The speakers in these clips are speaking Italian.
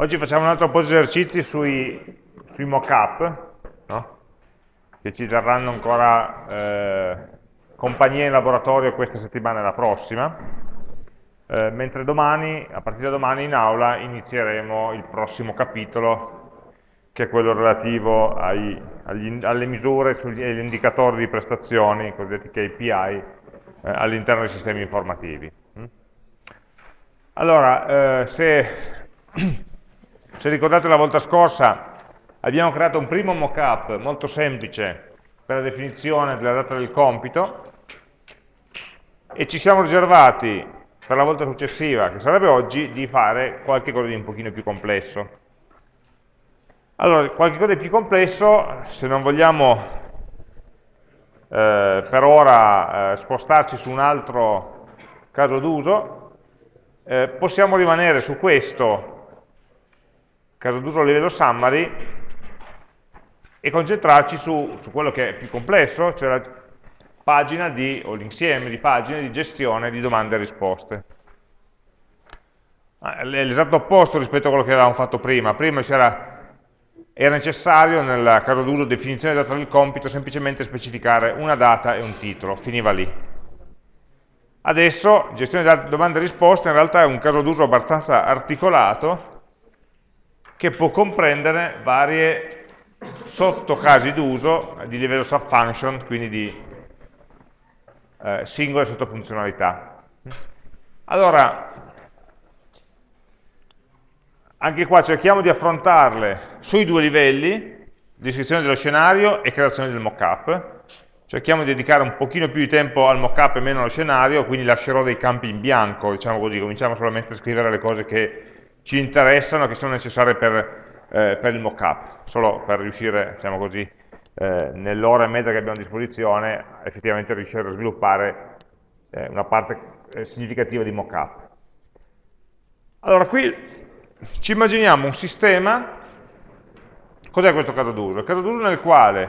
Oggi facciamo un altro po' di esercizi sui, sui mock-up, no? che ci terranno ancora eh, compagnia in laboratorio questa settimana e la prossima, eh, mentre domani, a partire da domani in aula, inizieremo il prossimo capitolo, che è quello relativo ai, agli, alle misure e agli indicatori di prestazioni, cosiddetti KPI, eh, all'interno dei sistemi informativi. Allora, eh, se se ricordate la volta scorsa abbiamo creato un primo mockup molto semplice per la definizione della data del compito e ci siamo riservati per la volta successiva, che sarebbe oggi, di fare qualche cosa di un pochino più complesso. Allora, qualche cosa di più complesso, se non vogliamo eh, per ora eh, spostarci su un altro caso d'uso, eh, possiamo rimanere su questo caso d'uso a livello summary e concentrarci su, su, quello che è più complesso, cioè la pagina di, o l'insieme di pagine di gestione di domande e risposte. Ah, è l'esatto opposto rispetto a quello che avevamo fatto prima. Prima era, era necessario, nel caso d'uso definizione data del compito, semplicemente specificare una data e un titolo, finiva lì. Adesso, gestione di domande e risposte in realtà è un caso d'uso abbastanza articolato, che può comprendere varie sottocasi d'uso di livello subfunction, quindi di eh, singole sottofunzionalità. Allora, anche qua cerchiamo di affrontarle sui due livelli, descrizione dello scenario e creazione del mockup. Cerchiamo di dedicare un pochino più di tempo al mockup e meno allo scenario, quindi lascerò dei campi in bianco, diciamo così, cominciamo solamente a scrivere le cose che ci interessano, che sono necessarie per, eh, per il mockup, solo per riuscire, diciamo così, eh, nell'ora e mezza che abbiamo a disposizione, effettivamente riuscire a sviluppare eh, una parte eh, significativa di mockup. Allora, qui ci immaginiamo un sistema, cos'è questo caso d'uso? Il caso d'uso nel quale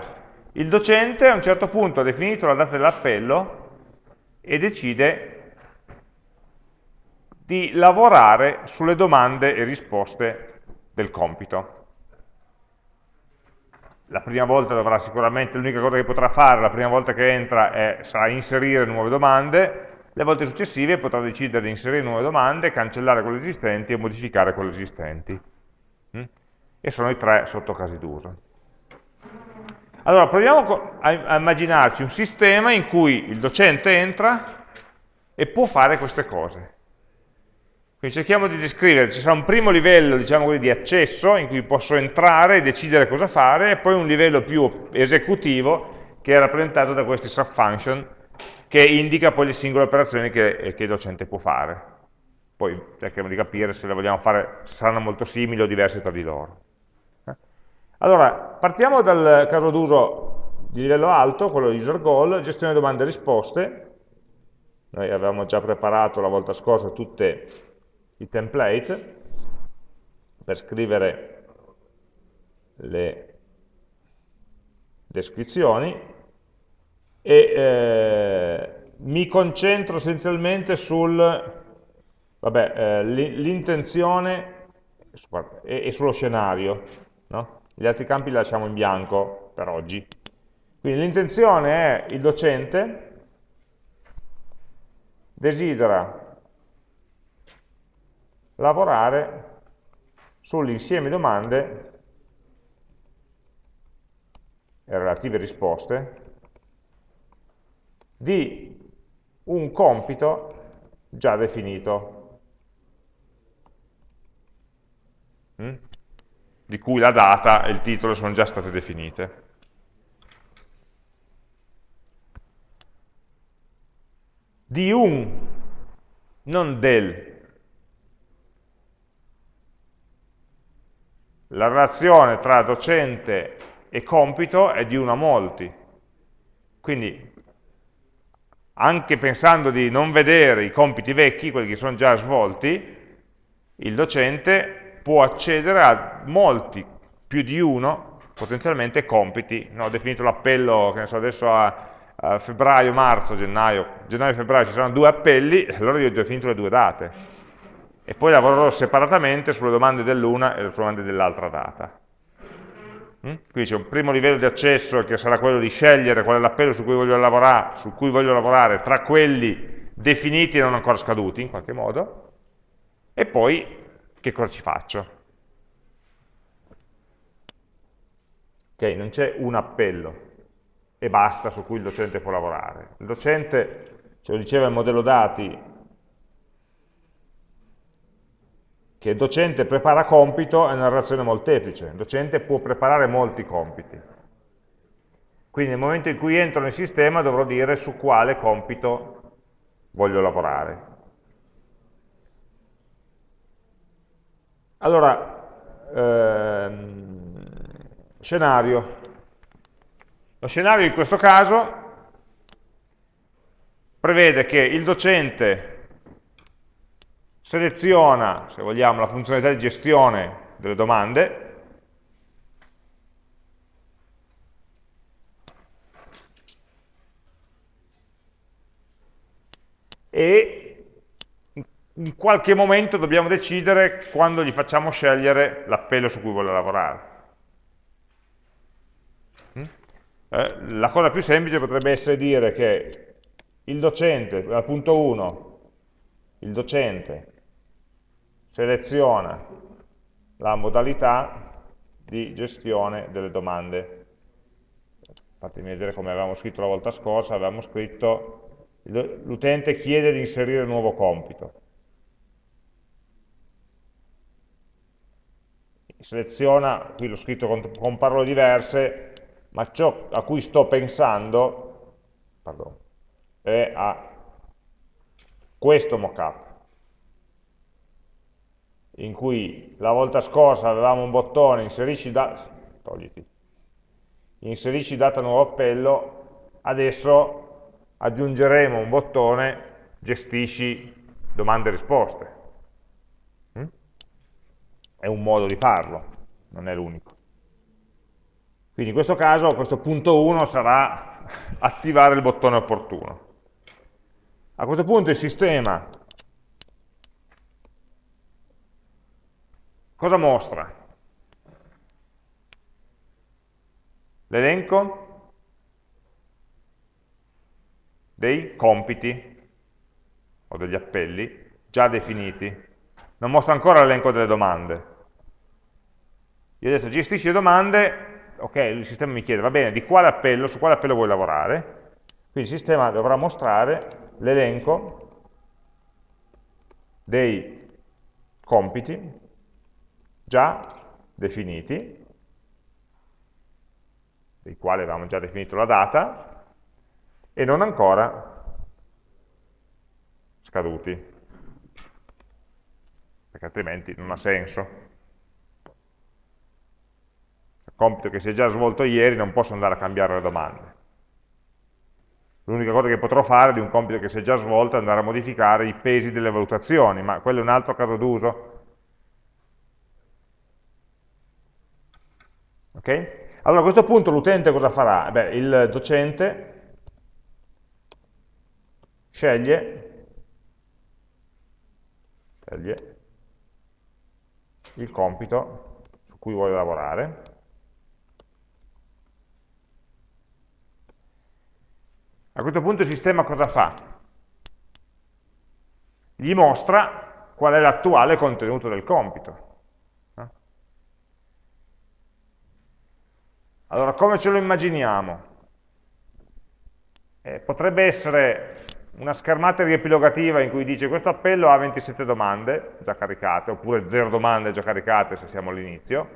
il docente a un certo punto ha definito la data dell'appello e decide di lavorare sulle domande e risposte del compito. La prima volta dovrà sicuramente, l'unica cosa che potrà fare la prima volta che entra è, sarà inserire nuove domande, le volte successive potrà decidere di inserire nuove domande, cancellare quelle esistenti e modificare quelle esistenti. Mm? E sono i tre sottocasi d'uso. Allora, proviamo a immaginarci un sistema in cui il docente entra e può fare queste cose. Quindi cerchiamo di descrivere, ci sarà un primo livello diciamo così, di accesso in cui posso entrare e decidere cosa fare, e poi un livello più esecutivo che è rappresentato da questi subfunction che indica poi le singole operazioni che, che il docente può fare. Poi cerchiamo di capire se le vogliamo fare, saranno molto simili o diverse tra di loro. Eh? Allora, partiamo dal caso d'uso di livello alto, quello user goal, gestione domande e risposte. Noi avevamo già preparato la volta scorsa tutte i template per scrivere le descrizioni e eh, mi concentro essenzialmente sul eh, e, e, sullo scenario no? gli altri campi li lasciamo in bianco per oggi quindi l'intenzione è il docente desidera lavorare sull'insieme domande e relative risposte di un compito già definito, mm? di cui la data e il titolo sono già state definite. Di un, non del, la relazione tra docente e compito è di 1 a molti. Quindi, anche pensando di non vedere i compiti vecchi, quelli che sono già svolti, il docente può accedere a molti, più di uno, potenzialmente compiti. No, ho definito l'appello, che ne so, adesso a, a febbraio, marzo, gennaio, gennaio e febbraio ci saranno due appelli, allora io ho definito le due date e poi lavorerò separatamente sulle domande dell'una e sulle domande dell'altra data. Mm? Qui c'è un primo livello di accesso che sarà quello di scegliere qual è l'appello su su cui voglio lavorare tra quelli definiti e non ancora scaduti in qualche modo, e poi che cosa ci faccio? Ok, non c'è un appello e basta su cui il docente può lavorare. Il docente, ce lo diceva il modello dati, che docente prepara compito è una relazione molteplice, il docente può preparare molti compiti. Quindi nel momento in cui entro nel sistema dovrò dire su quale compito voglio lavorare. Allora, ehm, scenario. Lo scenario in questo caso prevede che il docente seleziona, se vogliamo, la funzionalità di gestione delle domande, e in qualche momento dobbiamo decidere quando gli facciamo scegliere l'appello su cui vuole lavorare. Mm? Eh, la cosa più semplice potrebbe essere dire che il docente, al punto 1, il docente seleziona la modalità di gestione delle domande. Fatemi vedere come avevamo scritto la volta scorsa, avevamo scritto l'utente chiede di inserire un nuovo compito. Seleziona, qui l'ho scritto con, con, parole diverse, ma ciò a cui sto pensando pardon, è a questo mockup in cui la volta scorsa avevamo un bottone inserisci, da inserisci data nuovo appello, adesso aggiungeremo un bottone gestisci domande e risposte. Mm? È un modo di farlo, non è l'unico. Quindi in questo caso, questo punto 1 sarà attivare il bottone opportuno. A questo punto il sistema Cosa mostra? L'elenco dei compiti o degli appelli già definiti. Non mostra ancora l'elenco delle domande. Io ho detto gestisci le domande, ok, il sistema mi chiede, va bene, di quale appello, su quale appello vuoi lavorare? Quindi il sistema dovrà mostrare l'elenco dei compiti già definiti, dei quali avevamo già definito la data, e non ancora scaduti, perché altrimenti non ha senso. Il compito che si è già svolto ieri non posso andare a cambiare le domande. L'unica cosa che potrò fare di un compito che si è già svolto è andare a modificare i pesi delle valutazioni, ma quello è un altro caso d'uso, Okay? Allora a questo punto l'utente cosa farà? Beh, il docente sceglie, sceglie il compito su cui vuole lavorare A questo punto il sistema cosa fa? Gli mostra qual è l'attuale contenuto del compito. Allora, come ce lo immaginiamo? Eh, potrebbe essere una schermata riepilogativa in cui dice questo appello ha 27 domande già caricate, oppure 0 domande già caricate se siamo all'inizio,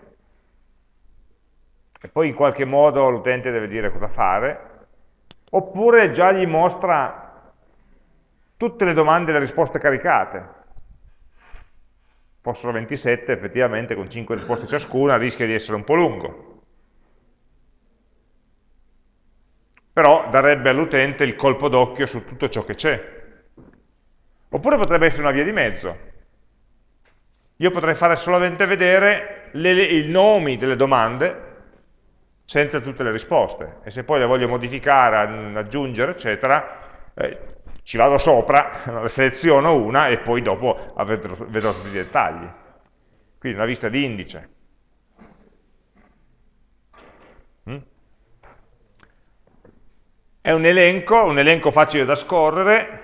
e poi in qualche modo l'utente deve dire cosa fare, oppure già gli mostra tutte le domande e le risposte caricate. Fossero 27, effettivamente con 5 risposte ciascuna rischia di essere un po' lungo. Però darebbe all'utente il colpo d'occhio su tutto ciò che c'è. Oppure potrebbe essere una via di mezzo. Io potrei fare solamente vedere le, i nomi delle domande senza tutte le risposte e se poi le voglio modificare, aggiungere, eccetera, eh, ci vado sopra, seleziono una e poi dopo vedrò, vedrò tutti i dettagli. Quindi una vista di indice. È un elenco, un elenco facile da scorrere,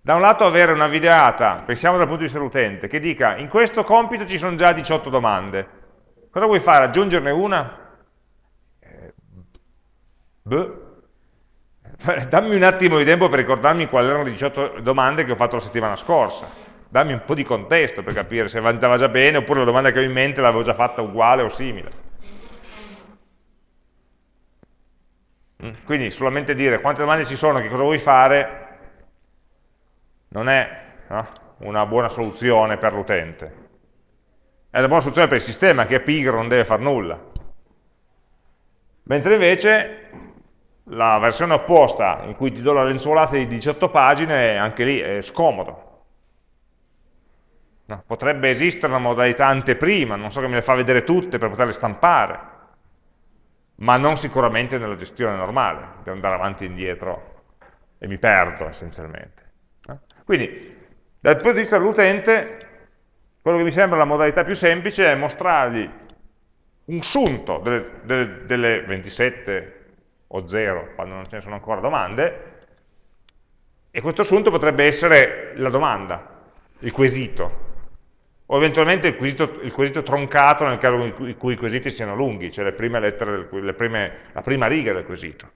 da un lato avere una videata, pensiamo dal punto di vista dell'utente, che dica in questo compito ci sono già 18 domande, cosa vuoi fare? Aggiungerne una? Eh, beh, dammi un attimo di tempo per ricordarmi quali erano le 18 domande che ho fatto la settimana scorsa, dammi un po' di contesto per capire se andava già bene oppure la domanda che ho in mente l'avevo già fatta uguale o simile. Quindi solamente dire quante domande ci sono, che cosa vuoi fare, non è no, una buona soluzione per l'utente. È una buona soluzione per il sistema che è pigro, non deve fare nulla. Mentre invece la versione opposta, in cui ti do la lenzuolata di 18 pagine, anche lì è scomodo. No, potrebbe esistere una modalità anteprima, non so che me le fa vedere tutte per poterle stampare, ma non sicuramente nella gestione normale, devo andare avanti e indietro e mi perdo essenzialmente. Quindi, dal punto di vista dell'utente, quello che mi sembra la modalità più semplice è mostrargli un sunto delle, delle, delle 27 o 0, quando non ce ne sono ancora domande, e questo assunto potrebbe essere la domanda, il quesito, o eventualmente il quesito, il quesito troncato nel caso in cui i quesiti siano lunghi, cioè le prime lettere, le prime, la prima riga del quesito.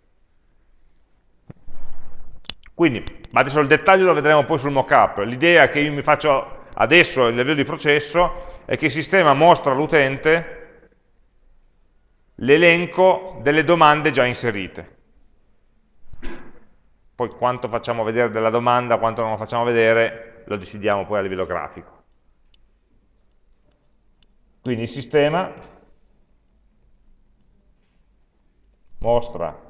Quindi, ma adesso il dettaglio lo vedremo poi sul mockup. L'idea che io mi faccio adesso a livello di processo è che il sistema mostra all'utente l'elenco delle domande già inserite. Poi quanto facciamo vedere della domanda, quanto non lo facciamo vedere, lo decidiamo poi a livello grafico. Quindi il sistema mostra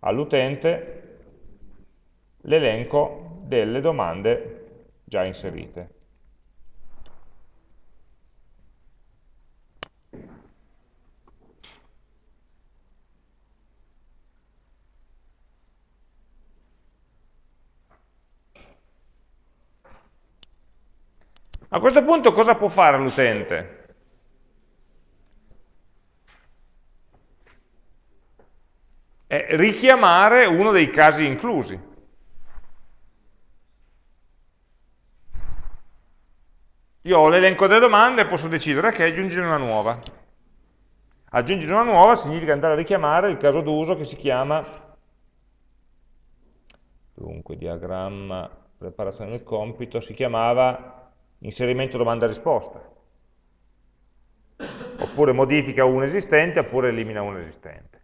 all'utente l'elenco delle domande già inserite. A questo punto cosa può fare l'utente? È richiamare uno dei casi inclusi. Io ho l'elenco delle domande e posso decidere che aggiungere una nuova. Aggiungere una nuova significa andare a richiamare il caso d'uso che si chiama, dunque diagramma, preparazione del compito, si chiamava inserimento domanda-risposta. Oppure modifica un esistente, oppure elimina un esistente.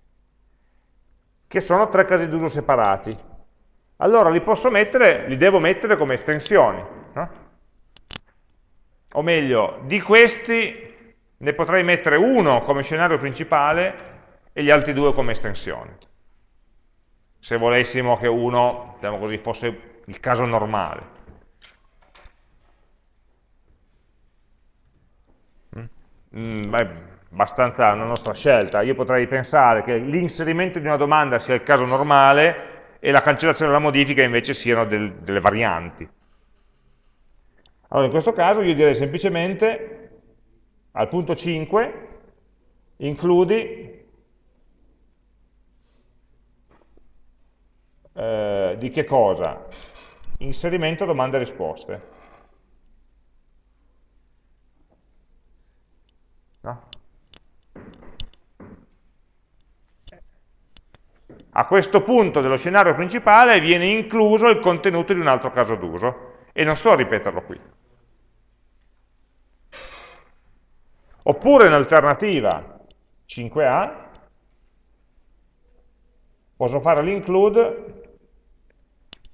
Che sono tre casi d'uso separati. Allora li posso mettere, li devo mettere come estensioni. No? o meglio, di questi ne potrei mettere uno come scenario principale e gli altri due come estensioni. Se volessimo che uno, diciamo così, fosse il caso normale. Mm, mm beh, abbastanza una nostra scelta. Io potrei pensare che l'inserimento di una domanda sia il caso normale e la cancellazione della modifica invece siano del, delle varianti. Allora, in questo caso io direi semplicemente al punto 5 includi eh, di che cosa? Inserimento domande e risposte. No? A questo punto dello scenario principale viene incluso il contenuto di un altro caso d'uso e non sto a ripeterlo qui. Oppure in alternativa 5A posso fare l'include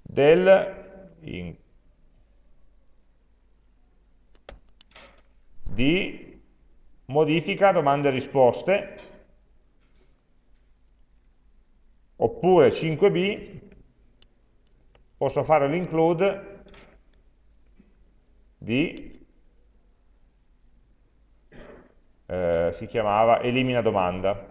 del in, di modifica domande e risposte. Oppure 5b posso fare l'include. Di eh, si chiamava elimina domanda.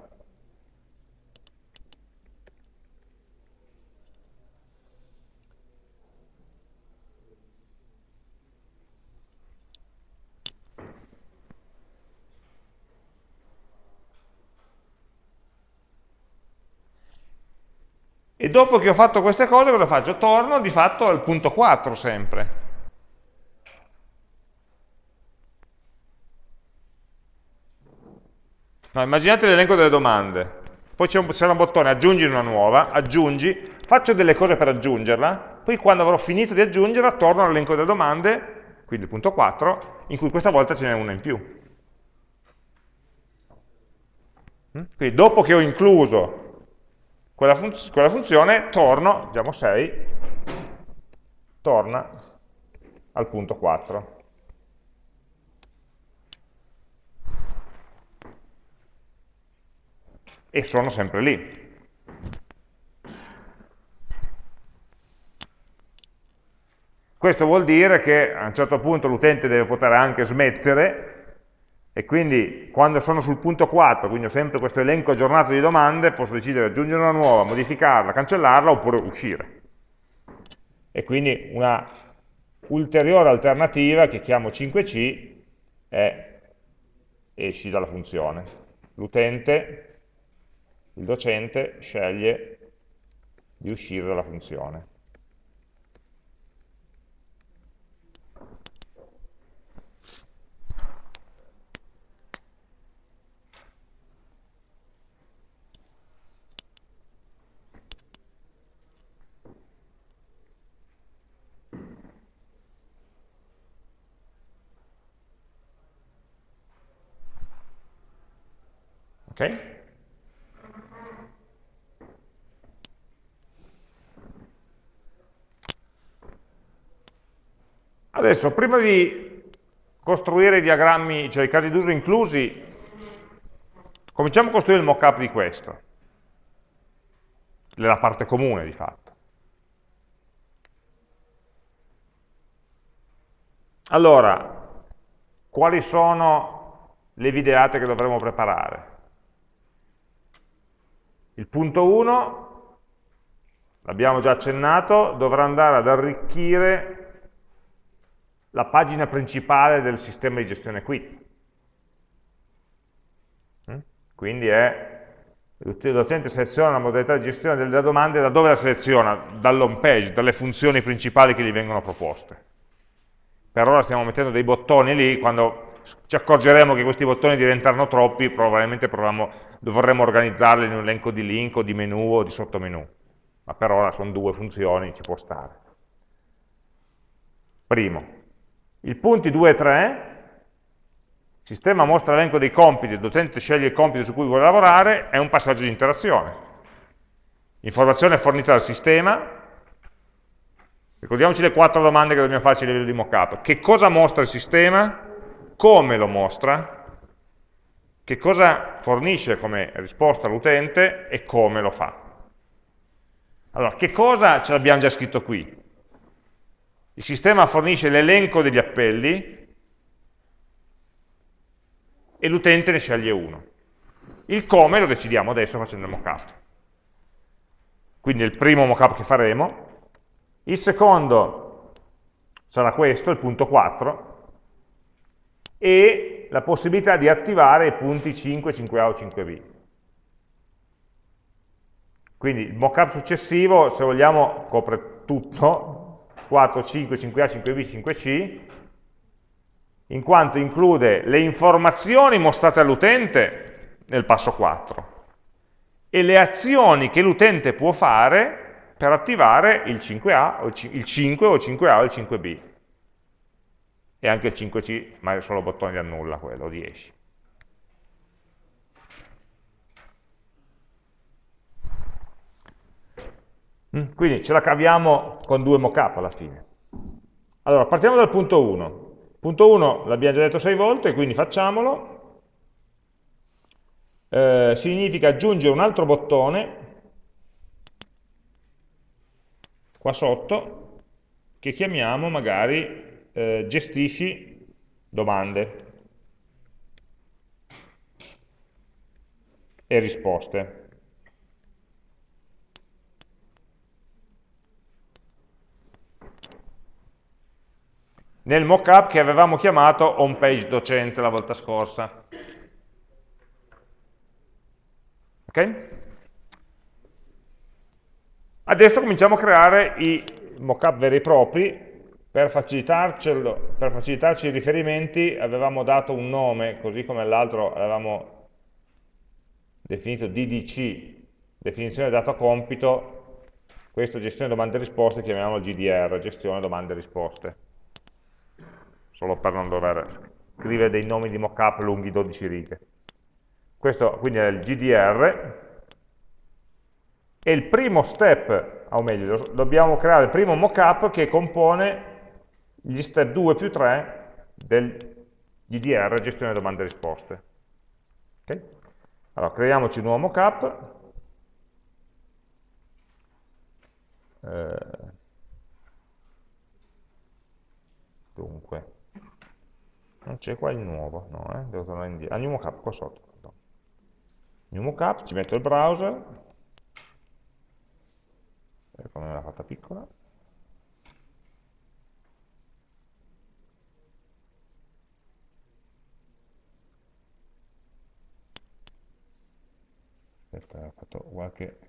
E dopo che ho fatto queste cose cosa faccio? Torno di fatto al punto 4 sempre. No, immaginate l'elenco delle domande, poi c'è un, un, bottone aggiungi una nuova, aggiungi, faccio delle cose per aggiungerla, poi quando avrò finito di aggiungerla torno all'elenco delle domande, quindi il punto 4, in cui questa volta ce n'è una in più. Mm? Quindi dopo che ho incluso quella, fun quella funzione, torno, diciamo 6, torna al punto 4. E sono sempre lì. Questo vuol dire che a un certo punto l'utente deve poter anche smettere e quindi quando sono sul punto 4, quindi ho sempre questo elenco aggiornato di domande, posso decidere di aggiungere una nuova, modificarla, cancellarla oppure uscire. E quindi una ulteriore alternativa che chiamo 5C è esci dalla funzione. L'utente, il docente, sceglie di uscire dalla funzione. Ok? Adesso, prima di costruire i diagrammi, cioè i casi d'uso inclusi, cominciamo a costruire il mock-up di questo, la parte comune di fatto. Allora, quali sono le videate che dovremo preparare? Il punto 1, l'abbiamo già accennato, dovrà andare ad arricchire la pagina principale del sistema di gestione quiz. Mm? Quindi è, il docente seleziona la modalità di gestione delle domande, da dove la seleziona? Dall'home page, dalle funzioni principali che gli vengono proposte. Per ora stiamo mettendo dei bottoni lì, quando ci accorgeremo che questi bottoni diventano troppi, probabilmente proviamo vorremmo organizzarle in un elenco di link o di menu o di sottomenu, ma per ora sono due funzioni, ci può stare. Primo, il punti 2 e 3, il sistema mostra l'elenco dei compiti, il docente sceglie il compito su cui vuole lavorare, è un passaggio di interazione. Informazione fornita dal sistema, ricordiamoci le quattro domande che dobbiamo farci a livello di mockup. Che cosa mostra il sistema? Come lo mostra? che cosa fornisce come risposta all'utente e come lo fa. Allora, che cosa ce l'abbiamo già scritto qui? Il sistema fornisce l'elenco degli appelli e l'utente ne sceglie uno. Il come lo decidiamo adesso facendo il mockup. Quindi è il primo mockup che faremo. Il secondo sarà questo, il punto 4, e la possibilità di attivare i punti 5, 5A o 5B. Quindi il mockup successivo, se vogliamo, copre tutto, 4, 5, 5A, 5B, 5C, in quanto include le informazioni mostrate all'utente nel passo 4 e le azioni che l'utente può fare per attivare il 5A, il 5 o il 5A o il 5B e anche il 5C, ma è solo bottone di annulla quello, 10. Mm, quindi ce la caviamo con due mockup alla fine. Allora, partiamo dal punto 1. Punto 1 l'abbiamo già detto 6 volte, quindi facciamolo. Eh, significa aggiungere un altro bottone qua sotto che chiamiamo magari eh, gestisci domande e risposte. Nel mockup che avevamo chiamato home page docente la volta scorsa. Ok? Adesso cominciamo a creare i mockup veri e propri, per, per facilitarci i riferimenti avevamo dato un nome, così come l'altro avevamo definito DDC, definizione dato compito, questo gestione domande e risposte chiamiamolo GDR, gestione domande e risposte, solo per non dover scrivere dei nomi di mockup lunghi 12 righe. Questo quindi è il GDR, e il primo step, o meglio, dobbiamo creare il primo mockup che compone gli step 2 più 3 del GDR, gestione domande e risposte. Okay? Allora, creiamoci un nuovo mockup. Eh, dunque, non c'è qua il nuovo, no, eh? devo tornare indietro. Ah, new mockup qua sotto. New mockup, ci metto il browser, come l'ha fatta piccola aspetta, ha fatto qualche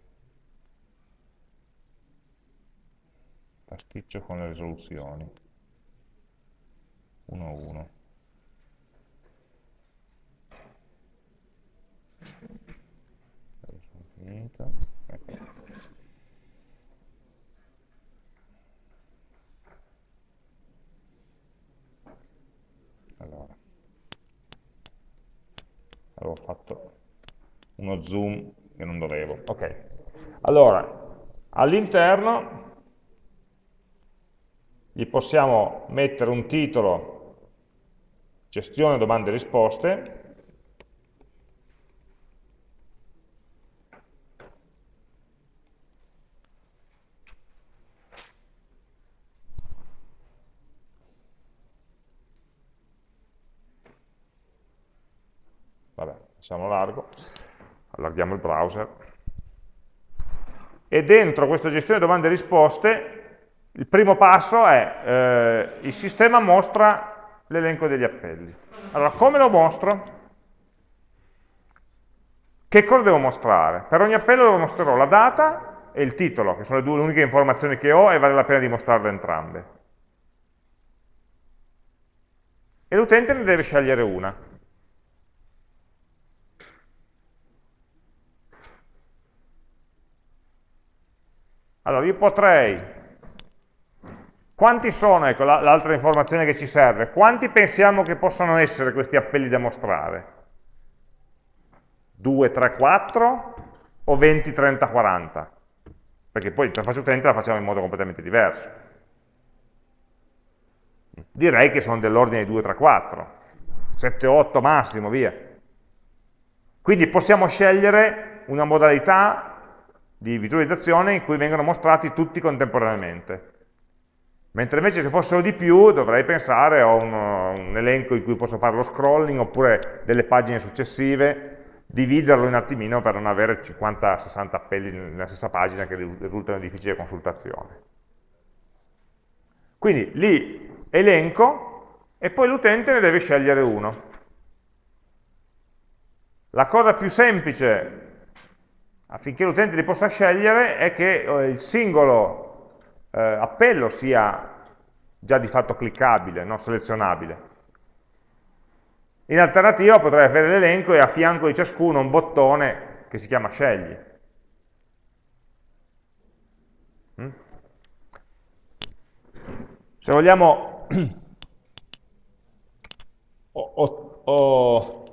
pasticcio con le risoluzioni. 1 a 1 finito allora. Avevo fatto uno zoom che non dovevo. Ok. Allora all'interno gli possiamo mettere un titolo gestione domande e risposte. Lasciamo largo, allarghiamo il browser, e dentro questa gestione domande e risposte il primo passo è eh, il sistema mostra l'elenco degli appelli. Allora, come lo mostro? Che cosa devo mostrare? Per ogni appello mostrerò la data e il titolo, che sono le due le uniche informazioni che ho e vale la pena di mostrarle entrambe. E l'utente ne deve scegliere una. Allora, io potrei, quanti sono, ecco l'altra informazione che ci serve, quanti pensiamo che possano essere questi appelli da mostrare? 2, 3, 4 o 20, 30, 40? Perché poi l'interfaccia utente la facciamo in modo completamente diverso. Direi che sono dell'ordine di 2, 3, 4, 7, 8 massimo, via. Quindi possiamo scegliere una modalità di visualizzazione in cui vengono mostrati tutti contemporaneamente. Mentre invece se fossero di più dovrei pensare a un, un, elenco in cui posso fare lo scrolling oppure delle pagine successive, dividerlo un attimino per non avere 50-60 appelli nella stessa pagina che risultano di difficile consultazione. Quindi lì elenco e poi l'utente ne deve scegliere uno. La cosa più semplice affinché l'utente li possa scegliere è che eh, il singolo eh, appello sia già di fatto cliccabile, non selezionabile. In alternativa potrei avere l'elenco e a fianco di ciascuno un bottone che si chiama scegli. Mm? Se vogliamo ho, ho, ho,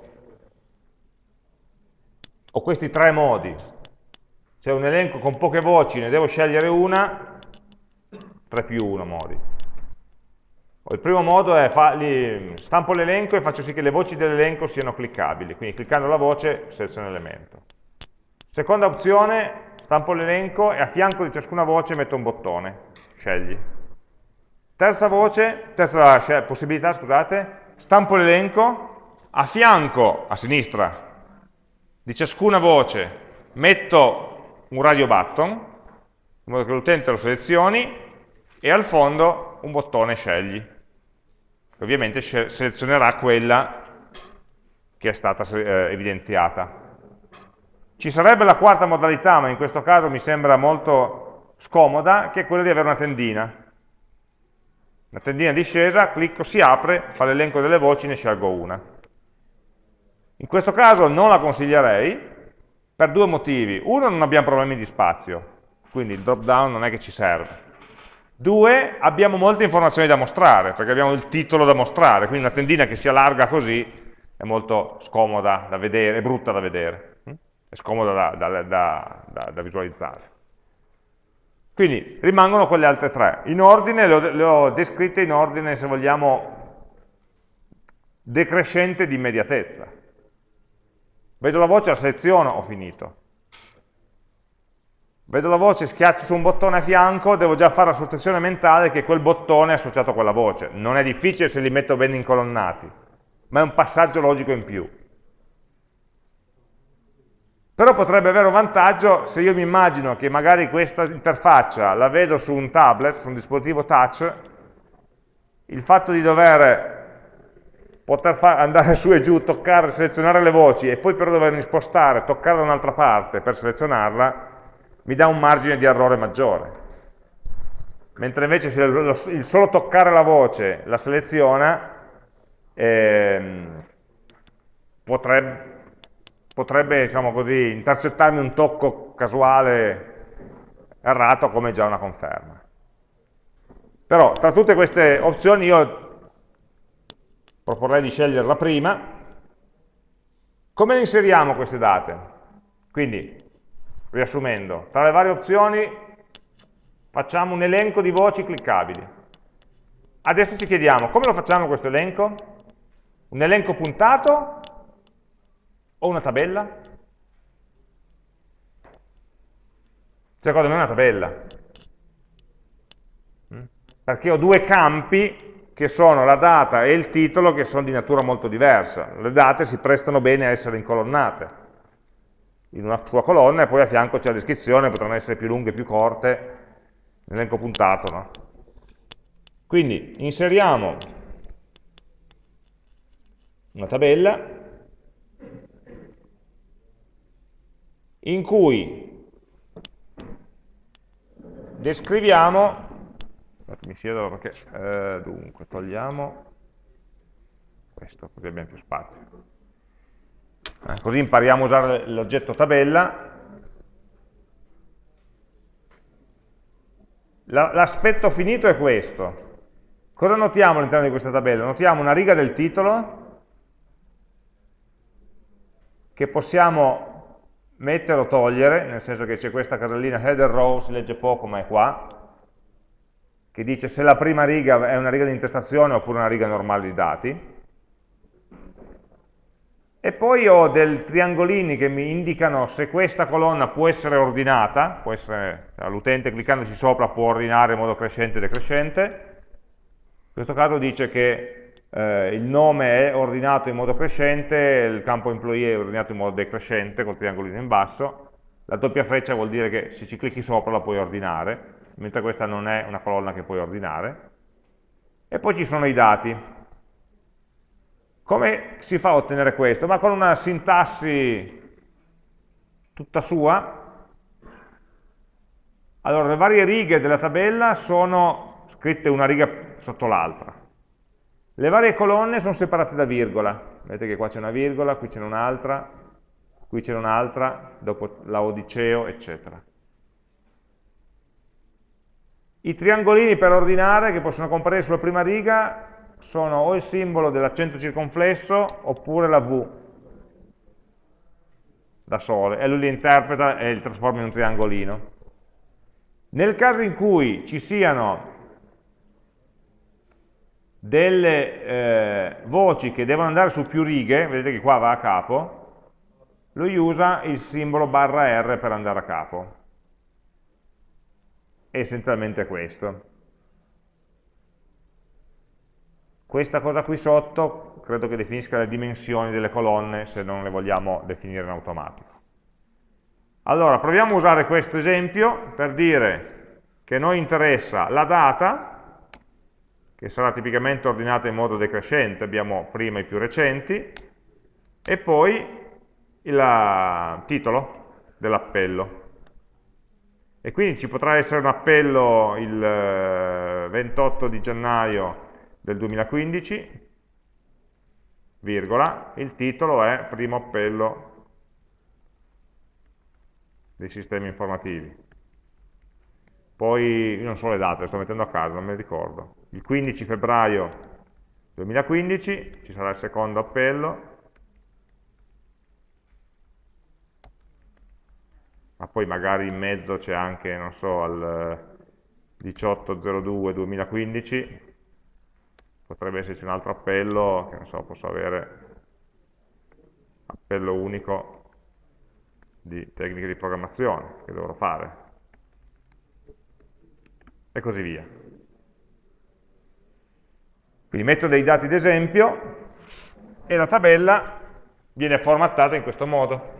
ho questi tre modi, c'è un elenco con poche voci, ne devo scegliere una, 3 più 1 modi. Il primo modo è, stampo l'elenco e faccio sì che le voci dell'elenco siano cliccabili, quindi cliccando la voce seleziono l'elemento. Seconda opzione, stampo l'elenco e a fianco di ciascuna voce metto un bottone, scegli. Terza voce, terza possibilità, scusate, stampo l'elenco, a fianco, a sinistra, di ciascuna voce metto un radio button, in modo che l'utente lo selezioni, e al fondo un bottone scegli, ovviamente selezionerà quella che è stata eh, evidenziata. Ci sarebbe la quarta modalità, ma in questo caso mi sembra molto scomoda, che è quella di avere una tendina. Una tendina discesa, clicco, si apre, fa l'elenco delle voci, ne scelgo una. In questo caso non la consiglierei per due motivi. Uno, non abbiamo problemi di spazio, quindi il drop down non è che ci serve. Due, abbiamo molte informazioni da mostrare, perché abbiamo il titolo da mostrare, quindi una tendina che si allarga così è molto scomoda da vedere, è brutta da vedere, hm? è scomoda da, da, da, da visualizzare. Quindi rimangono quelle altre tre. In ordine, le ho, le ho descritte in ordine, se vogliamo, decrescente di immediatezza. Vedo la voce, la seleziono, ho finito. Vedo la voce, schiaccio su un bottone a fianco, devo già fare l'associazione mentale che quel bottone è associato a quella voce. Non è difficile se li metto ben incolonnati, ma è un passaggio logico in più. Però potrebbe avere un vantaggio se io mi immagino che magari questa interfaccia la vedo su un tablet, su un dispositivo touch, il fatto di dover poter andare su e giù, toccare, selezionare le voci e poi però dovermi spostare, toccare da un'altra parte per selezionarla, mi dà un margine di errore maggiore. Mentre invece se il solo toccare la voce la seleziona, ehm, potrebbe, potrebbe diciamo così, intercettarmi un tocco casuale errato come già una conferma. Però tra tutte queste opzioni io proporrei di scegliere la prima. Come le inseriamo queste date? Quindi riassumendo, tra le varie opzioni facciamo un elenco di voci cliccabili. Adesso ci chiediamo, come lo facciamo questo elenco? Un elenco puntato o una tabella? Secondo me è una tabella. Mm? Perché ho due campi che sono la data e il titolo che sono di natura molto diversa. Le date si prestano bene a essere incolonnate in una sua colonna e poi a fianco c'è la descrizione, potranno essere più lunghe, più corte, l'elenco puntato. No? Quindi inseriamo una tabella in cui descriviamo, mi siedo perché, eh, dunque, togliamo questo così abbiamo più spazio. Eh, così impariamo a usare l'oggetto tabella. L'aspetto finito è questo. Cosa notiamo all'interno di questa tabella? Notiamo una riga del titolo che possiamo mettere o togliere, nel senso che c'è questa casellina header row, si legge poco ma è qua, che dice se la prima riga è una riga di intestazione oppure una riga normale di dati. E poi ho dei triangolini che mi indicano se questa colonna può essere ordinata, l'utente cliccandoci sopra può ordinare in modo crescente e decrescente, in questo caso dice che eh, il nome è ordinato in modo crescente, il campo employee è ordinato in modo decrescente, col triangolino in basso, la doppia freccia vuol dire che se ci clicchi sopra la puoi ordinare, mentre questa non è una colonna che puoi ordinare, e poi ci sono i dati, come si fa a ottenere questo? Ma con una sintassi tutta sua. Allora, le varie righe della tabella sono scritte una riga sotto l'altra. Le varie colonne sono separate da virgola. Vedete che qua c'è una virgola, qui c'è un'altra, qui c'è un'altra, dopo la odiceo, eccetera. I triangolini per ordinare, che possono comparire sulla prima riga, sono o il simbolo dell'accento circonflesso oppure la V da sole, e lui li interpreta e li trasforma in un triangolino. Nel caso in cui ci siano delle eh, voci che devono andare su più righe, vedete che qua va a capo, lui usa il simbolo barra R per andare a capo. È essenzialmente questo. Questa cosa qui sotto credo che definisca le dimensioni delle colonne se non le vogliamo definire in automatico. Allora, proviamo a usare questo esempio per dire che noi interessa la data, che sarà tipicamente ordinata in modo decrescente, abbiamo prima i più recenti, e poi il titolo dell'appello. E quindi ci potrà essere un appello il 28 eh, di gennaio del 2015, virgola, il titolo è primo appello dei sistemi informativi. Poi, non so le date, le sto mettendo a caso, non me le ricordo. Il 15 febbraio 2015 ci sarà il secondo appello, ma poi magari in mezzo c'è anche, non so, al 18.02.2015, potrebbe esserci un altro appello, che non so, posso avere appello unico di tecniche di programmazione che dovrò fare, e così via. Quindi metto dei dati d'esempio e la tabella viene formattata in questo modo.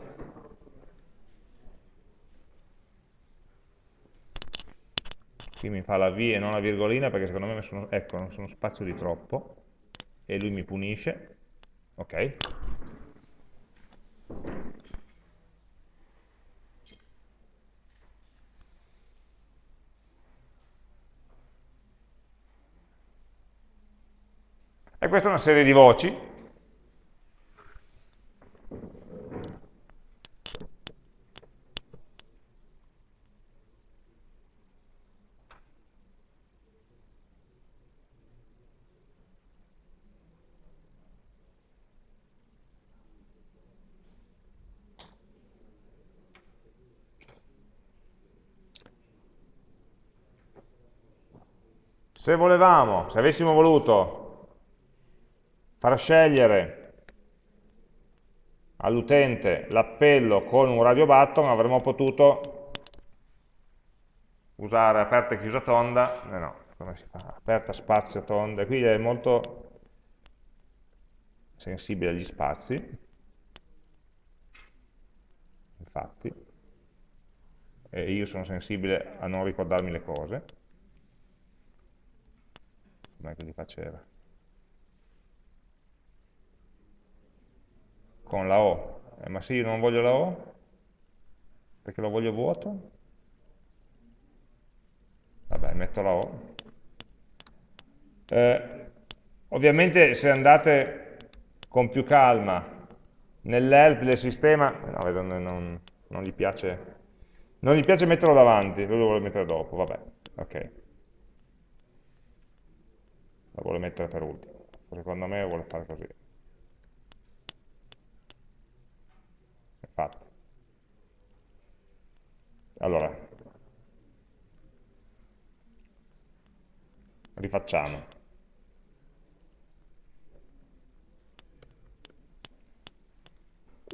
Qui mi fa la V e non la virgolina perché secondo me sono, ecco, non sono spazio di troppo. E lui mi punisce. Ok. E questa è una serie di voci Se volevamo, se avessimo voluto far scegliere all'utente l'appello con un radio button, avremmo potuto usare aperta e chiusa tonda, eh no, come si fa? Aperta, spazio, tonda, qui è molto sensibile agli spazi, infatti, e io sono sensibile a non ricordarmi le cose, com'è che li faceva? Con la O. Eh, ma se io non voglio la O, perché lo voglio vuoto, vabbè, metto la O. Eh, ovviamente se andate con più calma nell'help del sistema, no, vedo, non, non, gli piace, non gli piace metterlo davanti, lui lo vuole mettere dopo, vabbè, ok la vuole mettere per ultimo. Secondo me vuole fare così. Infatti. Allora, rifacciamo.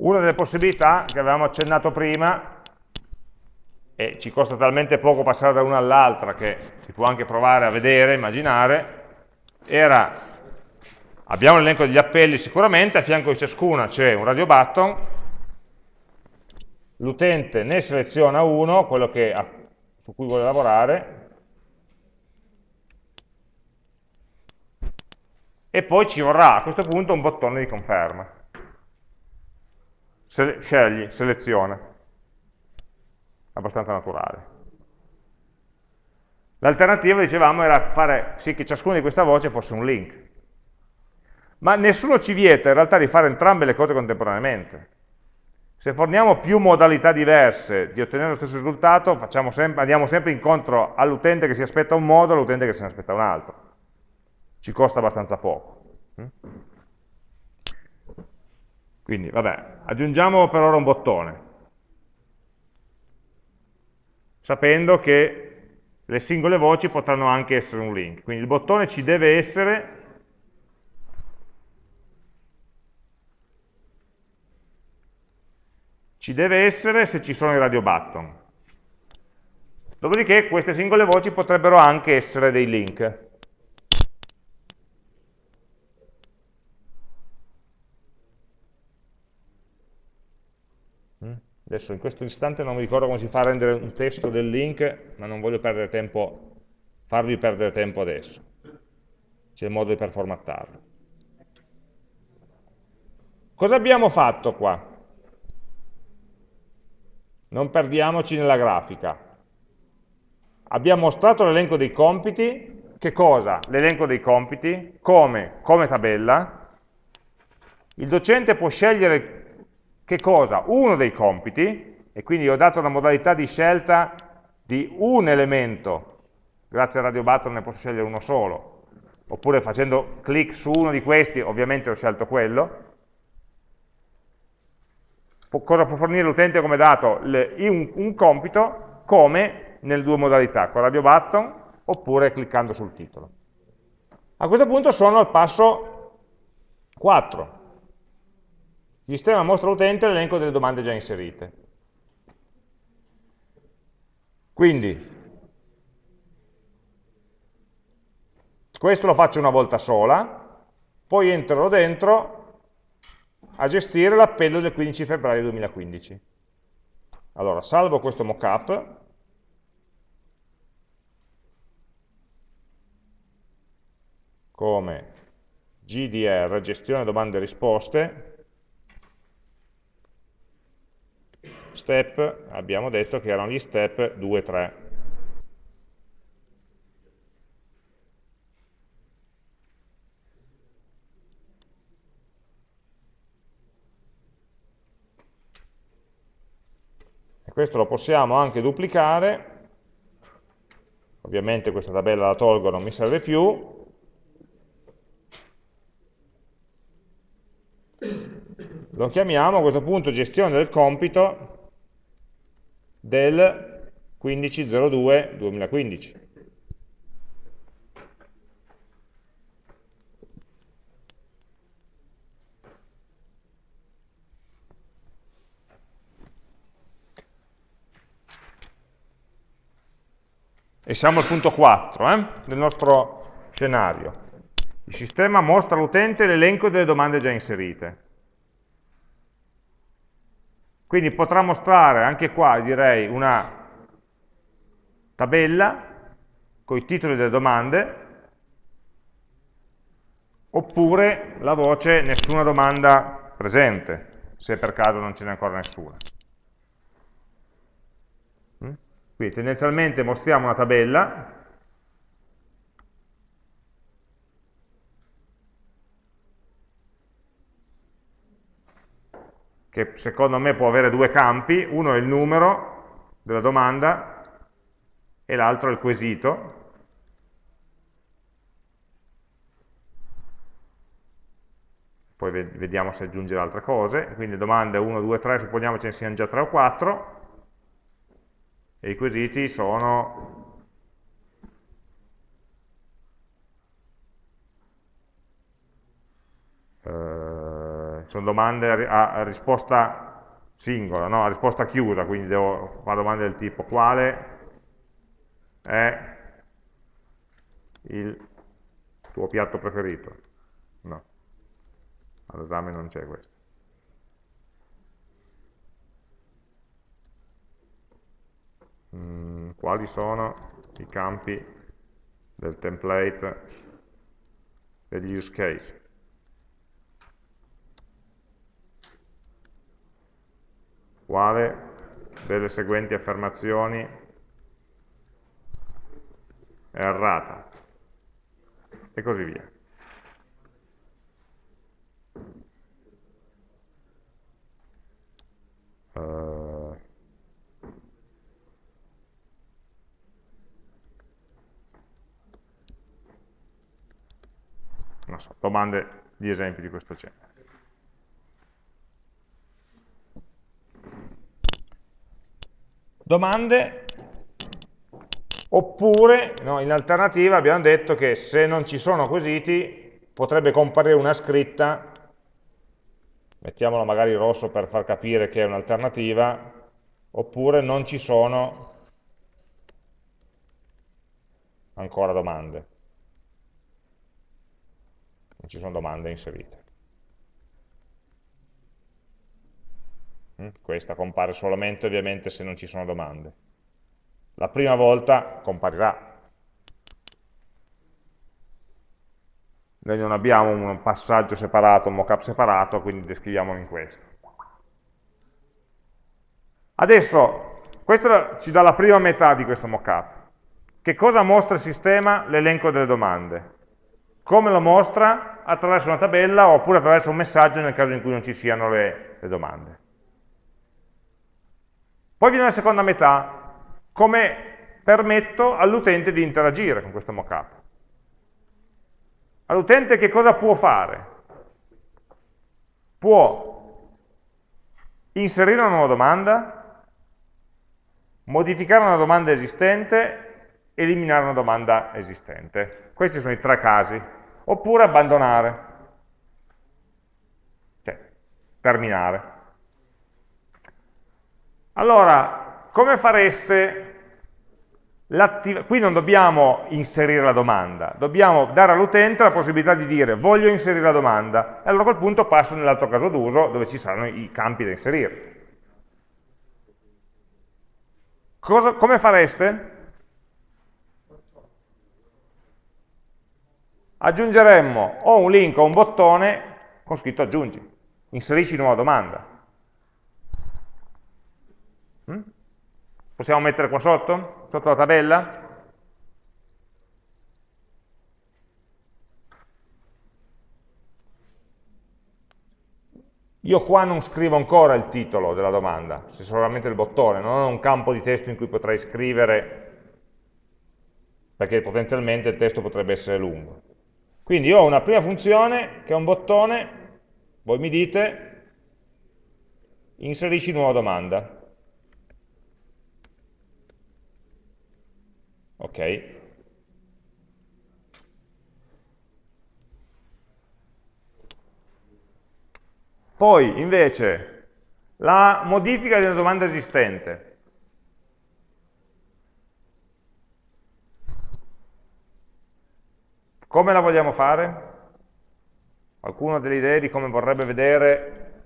Una delle possibilità che avevamo accennato prima, e ci costa talmente poco passare da una all'altra che si può anche provare a vedere, immaginare, era, abbiamo l'elenco degli appelli sicuramente, a fianco di ciascuna c'è un radio button, l'utente ne seleziona uno, quello che, su cui vuole lavorare, e poi ci vorrà a questo punto un bottone di conferma. Se, scegli, seleziona. Abbastanza naturale. L'alternativa, dicevamo, era fare sì che ciascuna di queste voci fosse un link. Ma nessuno ci vieta in realtà di fare entrambe le cose contemporaneamente. Se forniamo più modalità diverse di ottenere lo stesso risultato, sempre, andiamo sempre incontro all'utente che si aspetta un modo e all'utente che se ne aspetta un altro. Ci costa abbastanza poco. Quindi, vabbè, aggiungiamo per ora un bottone, sapendo che le singole voci potranno anche essere un link. Quindi il bottone ci deve essere ci deve essere se ci sono i radio button. Dopodiché queste singole voci potrebbero anche essere dei link. Adesso in questo istante non mi ricordo come si fa a rendere un testo del link, ma non voglio perdere tempo, farvi perdere tempo adesso. C'è il modo per formattarlo. Cosa abbiamo fatto qua? Non perdiamoci nella grafica. abbiamo mostrato l'elenco dei compiti, che cosa? L'elenco dei compiti, come? Come tabella, il docente può scegliere che cosa? Uno dei compiti, e quindi ho dato la modalità di scelta di un elemento, grazie al radio button ne posso scegliere uno solo, oppure facendo clic su uno di questi, ovviamente ho scelto quello, cosa può fornire l'utente come dato? Un, un, compito come nelle due modalità, con radio button oppure cliccando sul titolo. A questo punto sono al passo 4. Il sistema mostra all'utente l'elenco delle domande già inserite. Quindi, questo lo faccio una volta sola, poi entrerò dentro a gestire l'appello del 15 febbraio 2015. Allora, salvo questo mockup, come GDR, gestione domande e risposte, step, abbiamo detto che erano gli step 2 e 3. questo lo possiamo anche duplicare, ovviamente questa tabella la tolgo, non mi serve più, lo chiamiamo a questo punto gestione del compito del 15.02.2015. E siamo al punto 4 eh, del nostro scenario. Il sistema mostra all'utente l'elenco delle domande già inserite. Quindi potrà mostrare anche qua, direi, una tabella con i titoli delle domande, oppure la voce nessuna domanda presente, se per caso non ce n'è ancora nessuna. Quindi tendenzialmente mostriamo una tabella che secondo me può avere due campi, uno è il numero della domanda e l'altro è il quesito. Poi vediamo se aggiungere altre cose, quindi domande 1, 2, 3, supponiamo ce ne siano già 3 o 4, e i quesiti sono eh, sono domande a, risposta singola, no? a risposta chiusa, quindi devo fare domande del tipo quale è il tuo piatto preferito? No, all'esame non c'è questo. Mm, quali sono i campi del template degli use case. Quale delle seguenti affermazioni è errata e così via. Uh, non so, domande di esempi di questo genere. Domande, oppure no, in alternativa abbiamo detto che se non ci sono quesiti potrebbe comparire una scritta, mettiamolo magari rosso per far capire che è un'alternativa, oppure non ci sono ancora domande. Non ci sono domande inserite. Questa compare solamente ovviamente se non ci sono domande. La prima volta comparirà. Noi non abbiamo un passaggio separato, un mockup separato, quindi descriviamolo in questo. Adesso, questo ci dà la prima metà di questo mockup. Che cosa mostra il sistema? L'elenco delle domande. Come lo mostra? Attraverso una tabella oppure attraverso un messaggio nel caso in cui non ci siano le, le domande. Poi viene la seconda metà, come permetto all'utente di interagire con questo mockup. All'utente che cosa può fare? Può inserire una nuova domanda, modificare una domanda esistente, eliminare una domanda esistente. Questi sono i tre casi. Oppure abbandonare, cioè terminare. Allora, come fareste Qui non dobbiamo inserire la domanda, dobbiamo dare all'utente la possibilità di dire voglio inserire la domanda, e allora a quel punto passo nell'altro caso d'uso dove ci saranno i campi da inserire. Cosa, come fareste? Aggiungeremmo o un link o un bottone con scritto aggiungi, inserisci nuova domanda. Mm? Possiamo mettere qua sotto? Sotto la tabella? Io qua non scrivo ancora il titolo della domanda, c'è solamente il bottone, non ho un campo di testo in cui potrei scrivere, perché potenzialmente il testo potrebbe essere lungo. Quindi ho una prima funzione che è un bottone, voi mi dite, inserisci nuova domanda. Ok? Poi, invece, la modifica di una domanda esistente. Come la vogliamo fare? Qualcuno ha delle idee di come vorrebbe vedere?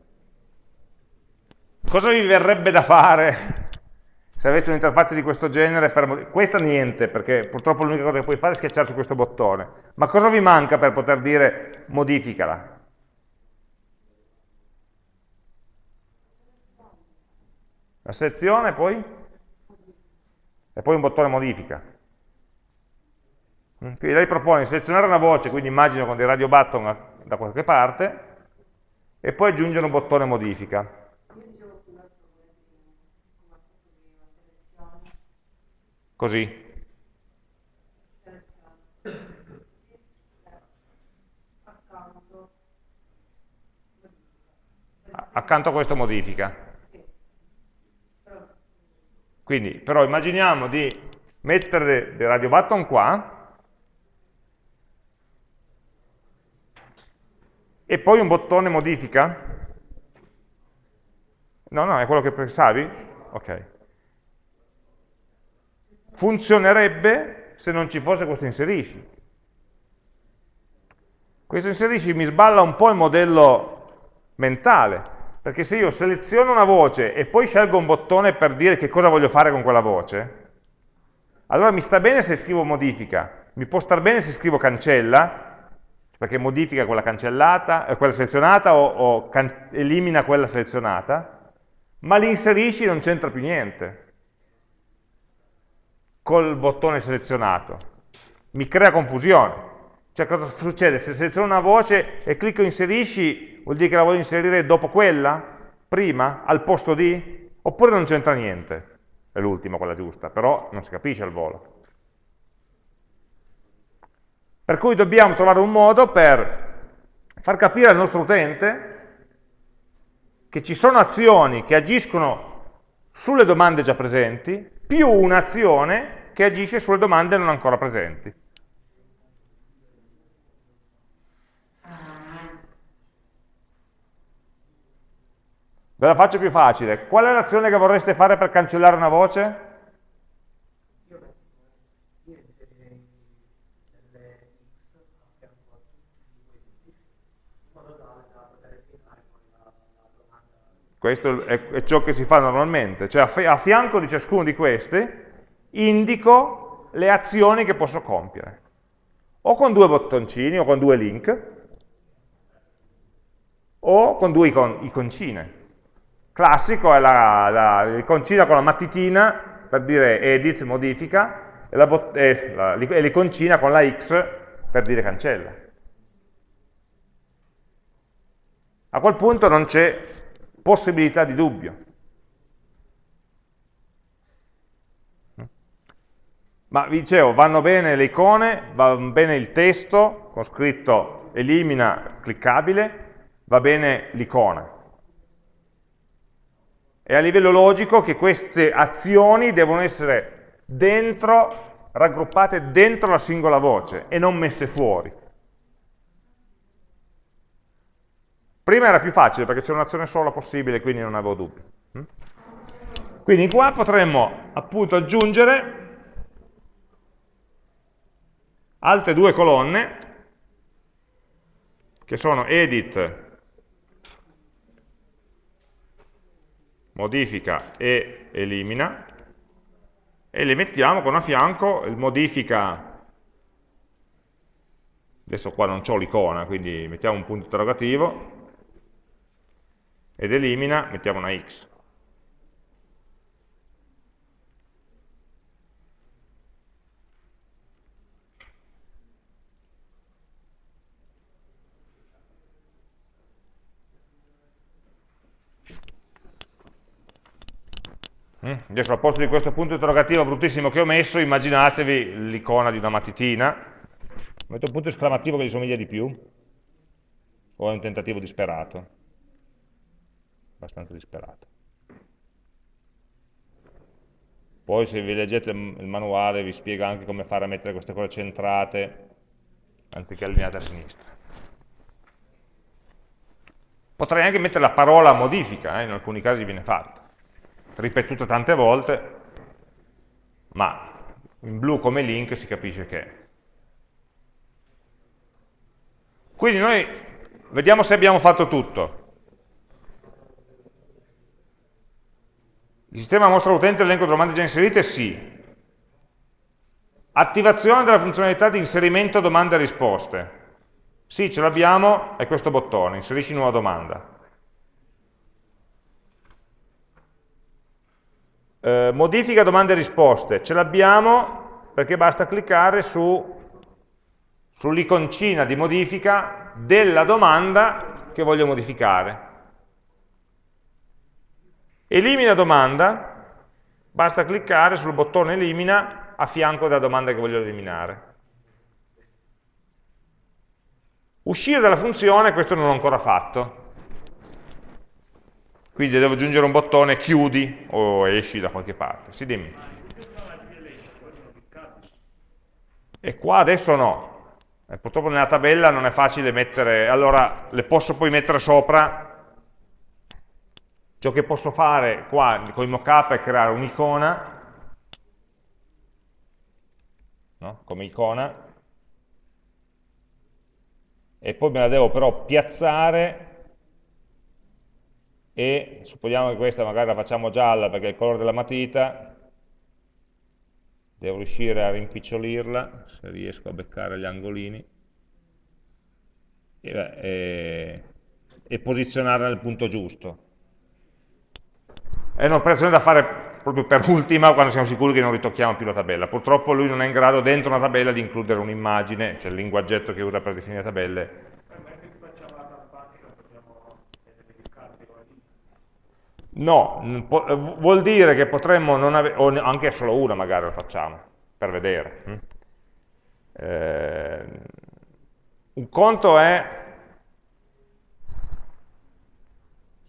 Cosa vi verrebbe da fare se avete un'interfaccia di questo genere, per, questa niente, perché purtroppo l'unica cosa che puoi fare è schiacciare su questo bottone. Ma cosa vi manca per poter dire modificala? La selezione poi? E poi un bottone modifica. Mm, quindi lei propone di selezionare una voce, quindi immagino con dei radio button da qualche parte, e poi aggiungere un bottone modifica. Così. Accanto a questo modifica. Quindi, però immaginiamo di mettere dei radio button qua e poi un bottone modifica? No, no, è quello che pensavi? Ok funzionerebbe se non ci fosse questo inserisci. Questo inserisci mi sballa un po' il modello mentale, perché se io seleziono una voce e poi scelgo un bottone per dire che cosa voglio fare con quella voce, allora mi sta bene se scrivo modifica, mi può star bene se scrivo cancella, perché modifica quella eh, quella selezionata o, o elimina quella selezionata, ma l'inserisci non c'entra più niente col bottone selezionato. Mi crea confusione. Cioè cosa succede? Se seleziono una voce e clicco inserisci, vuol dire che la voglio inserire dopo quella? Prima? Al posto di? Oppure non c'entra niente? È l'ultima quella giusta, però non si capisce al volo. Per cui dobbiamo trovare un modo per far capire al nostro utente che ci sono azioni che agiscono sulle domande già presenti, più un'azione che agisce sulle domande non ancora presenti. Ve la faccio più facile. Qual è l'azione che vorreste fare per cancellare una voce? Questo è, ciò che si fa normalmente, cioè a fianco di ciascuno di questi indico le azioni che posso compiere. O con due bottoncini, o con due link, o con due icon iconcine. Classico è l'iconcina con la matitina, per dire edit, modifica, e l'iconcina con la X per dire cancella. A quel punto non c'è possibilità di dubbio. Ma vi dicevo, vanno bene le icone, va bene il testo con scritto elimina cliccabile, va bene l'icona. E a livello logico che queste azioni devono essere dentro, raggruppate dentro la singola voce e non messe fuori. Prima era più facile perché c'era un'azione sola possibile, quindi non avevo dubbi. Mm? Quindi qua potremmo appunto aggiungere altre due colonne che sono edit modifica e elimina e le mettiamo con a fianco il modifica adesso qua non ho l'icona quindi mettiamo un punto interrogativo ed elimina mettiamo una x Adesso al posto di questo punto interrogativo bruttissimo che ho messo, immaginatevi l'icona di una matitina, metto un punto esclamativo che gli somiglia di più, o è un tentativo disperato? Abbastanza disperato. Poi se vi leggete il manuale vi spiega anche come fare a mettere queste cose centrate anziché allineate a sinistra. Potrei anche mettere la parola modifica, eh? in alcuni casi viene fatto ripetuta tante volte, ma in blu come link si capisce che è. Quindi noi vediamo se abbiamo fatto tutto. Il sistema mostra all'utente l'elenco di domande già inserite? Sì. Attivazione della funzionalità di inserimento domande e risposte. Sì, ce l'abbiamo, è questo bottone, inserisci nuova domanda. Eh, modifica domande e risposte, ce l'abbiamo perché basta cliccare su, sull'iconcina di modifica della domanda che voglio modificare. Elimina domanda, basta cliccare sul bottone elimina a fianco della domanda che voglio eliminare. Uscire dalla funzione, questo non l'ho ancora fatto, quindi devo aggiungere un bottone chiudi o esci da qualche parte. Sì, dimmi. E qua adesso no. Eh, purtroppo nella tabella non è facile mettere... Allora, le posso poi mettere sopra. Ciò che posso fare qua con il mockup è creare un'icona, no? come icona, e poi me la devo però piazzare e supponiamo che questa magari la facciamo gialla perché è il colore della matita, devo riuscire a rimpicciolirla, se riesco a beccare gli angolini, e, e, e posizionarla nel punto giusto. È un'operazione da fare proprio per ultima quando siamo sicuri che non ritocchiamo più la tabella. Purtroppo lui non è in grado dentro una tabella di includere un'immagine, cioè il linguaggetto che usa per definire tabelle No, vuol dire che potremmo non avere, o anche solo una magari lo facciamo, per vedere. Hm? Eh, un conto è,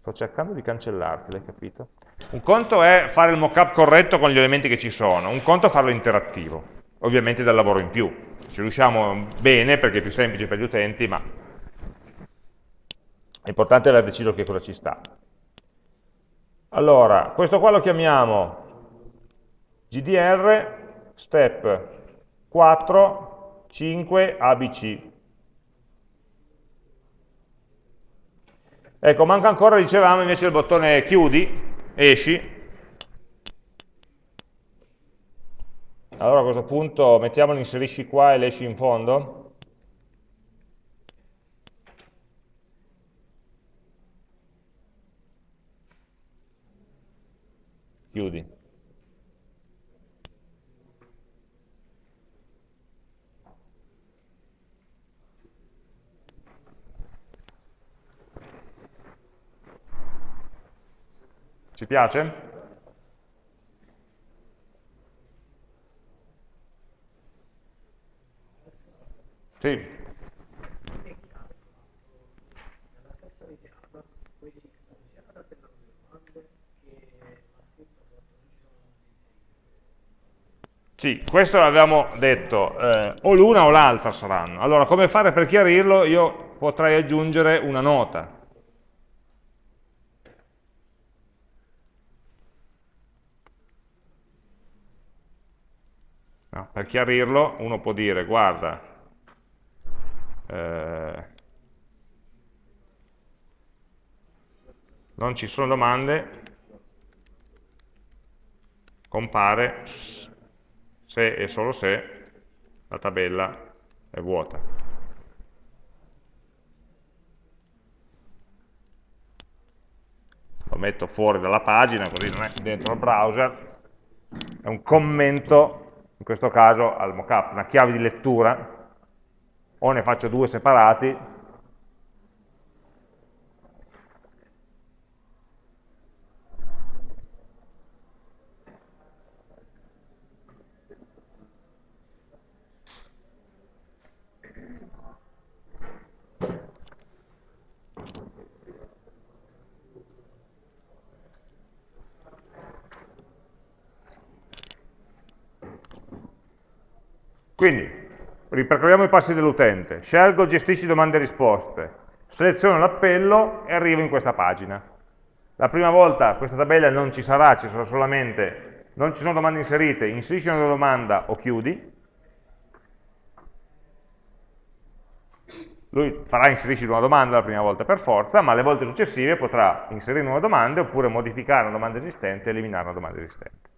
sto cercando di cancellarti, l'hai capito? Un conto è fare il mockup corretto con gli elementi che ci sono, un conto è farlo interattivo, ovviamente dal lavoro in più. Se riusciamo bene, perché è più semplice per gli utenti, ma è importante aver deciso che cosa ci sta. Allora, questo qua lo chiamiamo GDR step 4, 5, ABC. Ecco, manca ancora, dicevamo, invece il bottone chiudi, esci. Allora a questo punto mettiamo l'inserisci qua e l'esci in fondo. chiudi. Ci piace? Sì. Sì, questo l'avevamo detto, eh, o l'una o l'altra saranno. Allora, come fare per chiarirlo? Io potrei aggiungere una nota. No, per chiarirlo uno può dire, guarda, eh, non ci sono domande, compare se e solo se la tabella è vuota. Lo metto fuori dalla pagina, così non è dentro il browser, è un commento, in questo caso al mockup, una chiave di lettura, o ne faccio due separati, Quindi, ripercorriamo i passi dell'utente. Scelgo, gestisci domande e risposte, seleziono l'appello e arrivo in questa pagina. La prima volta questa tabella non ci sarà, ci sarà solamente, non ci sono domande inserite, inserisci una domanda o chiudi. Lui farà inserisci una domanda la prima volta per forza, ma le volte successive potrà inserire nuove domande oppure modificare una domanda esistente e eliminare una domanda esistente.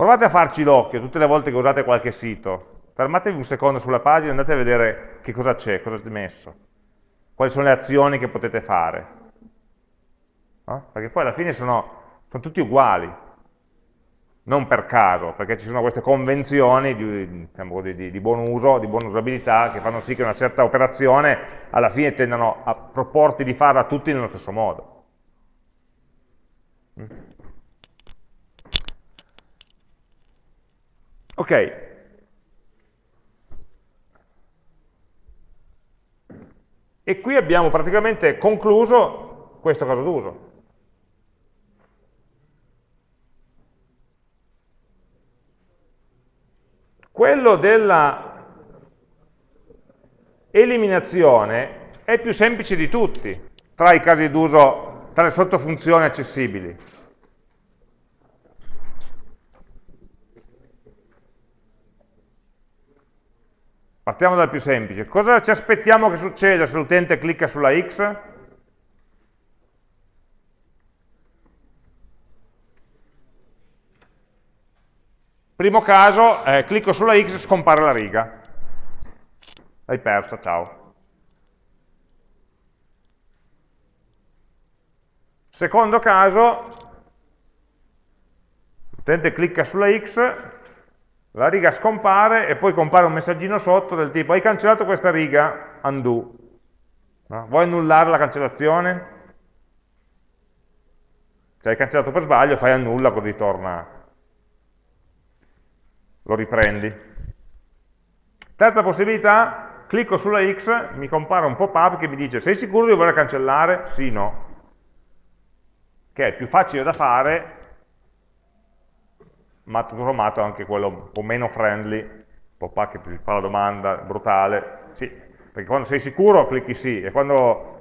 Provate a farci l'occhio tutte le volte che usate qualche sito. Fermatevi un secondo sulla pagina e andate a vedere che cosa c'è, cosa è messo. Quali sono le azioni che potete fare. No? Perché poi alla fine sono, sono tutti uguali. Non per caso, perché ci sono queste convenzioni di, diciamo di, di buon uso, di buona usabilità, che fanno sì che una certa operazione alla fine tendano a proporti di farla tutti nello stesso modo. Ok. E qui abbiamo praticamente concluso questo caso d'uso. Quello della eliminazione è più semplice di tutti tra i casi d'uso, tra le sottofunzioni accessibili. Partiamo dal più semplice. Cosa ci aspettiamo che succeda se l'utente clicca sulla X? Primo caso, eh, clicco sulla X e scompare la riga. L'hai persa, ciao. Secondo caso, l'utente clicca sulla X, la riga scompare e poi compare un messaggino sotto del tipo hai cancellato questa riga, undo. No? Vuoi annullare la cancellazione? Se hai cancellato per sbaglio, fai annulla così torna, lo riprendi. Terza possibilità, clicco sulla X, mi compare un pop-up che mi dice sei sicuro di voler cancellare? Sì, no. Che è più facile da fare ma tutto sommato anche quello un po' meno friendly, pop-up che ti fa la domanda, brutale, sì, perché quando sei sicuro clicchi sì, e quando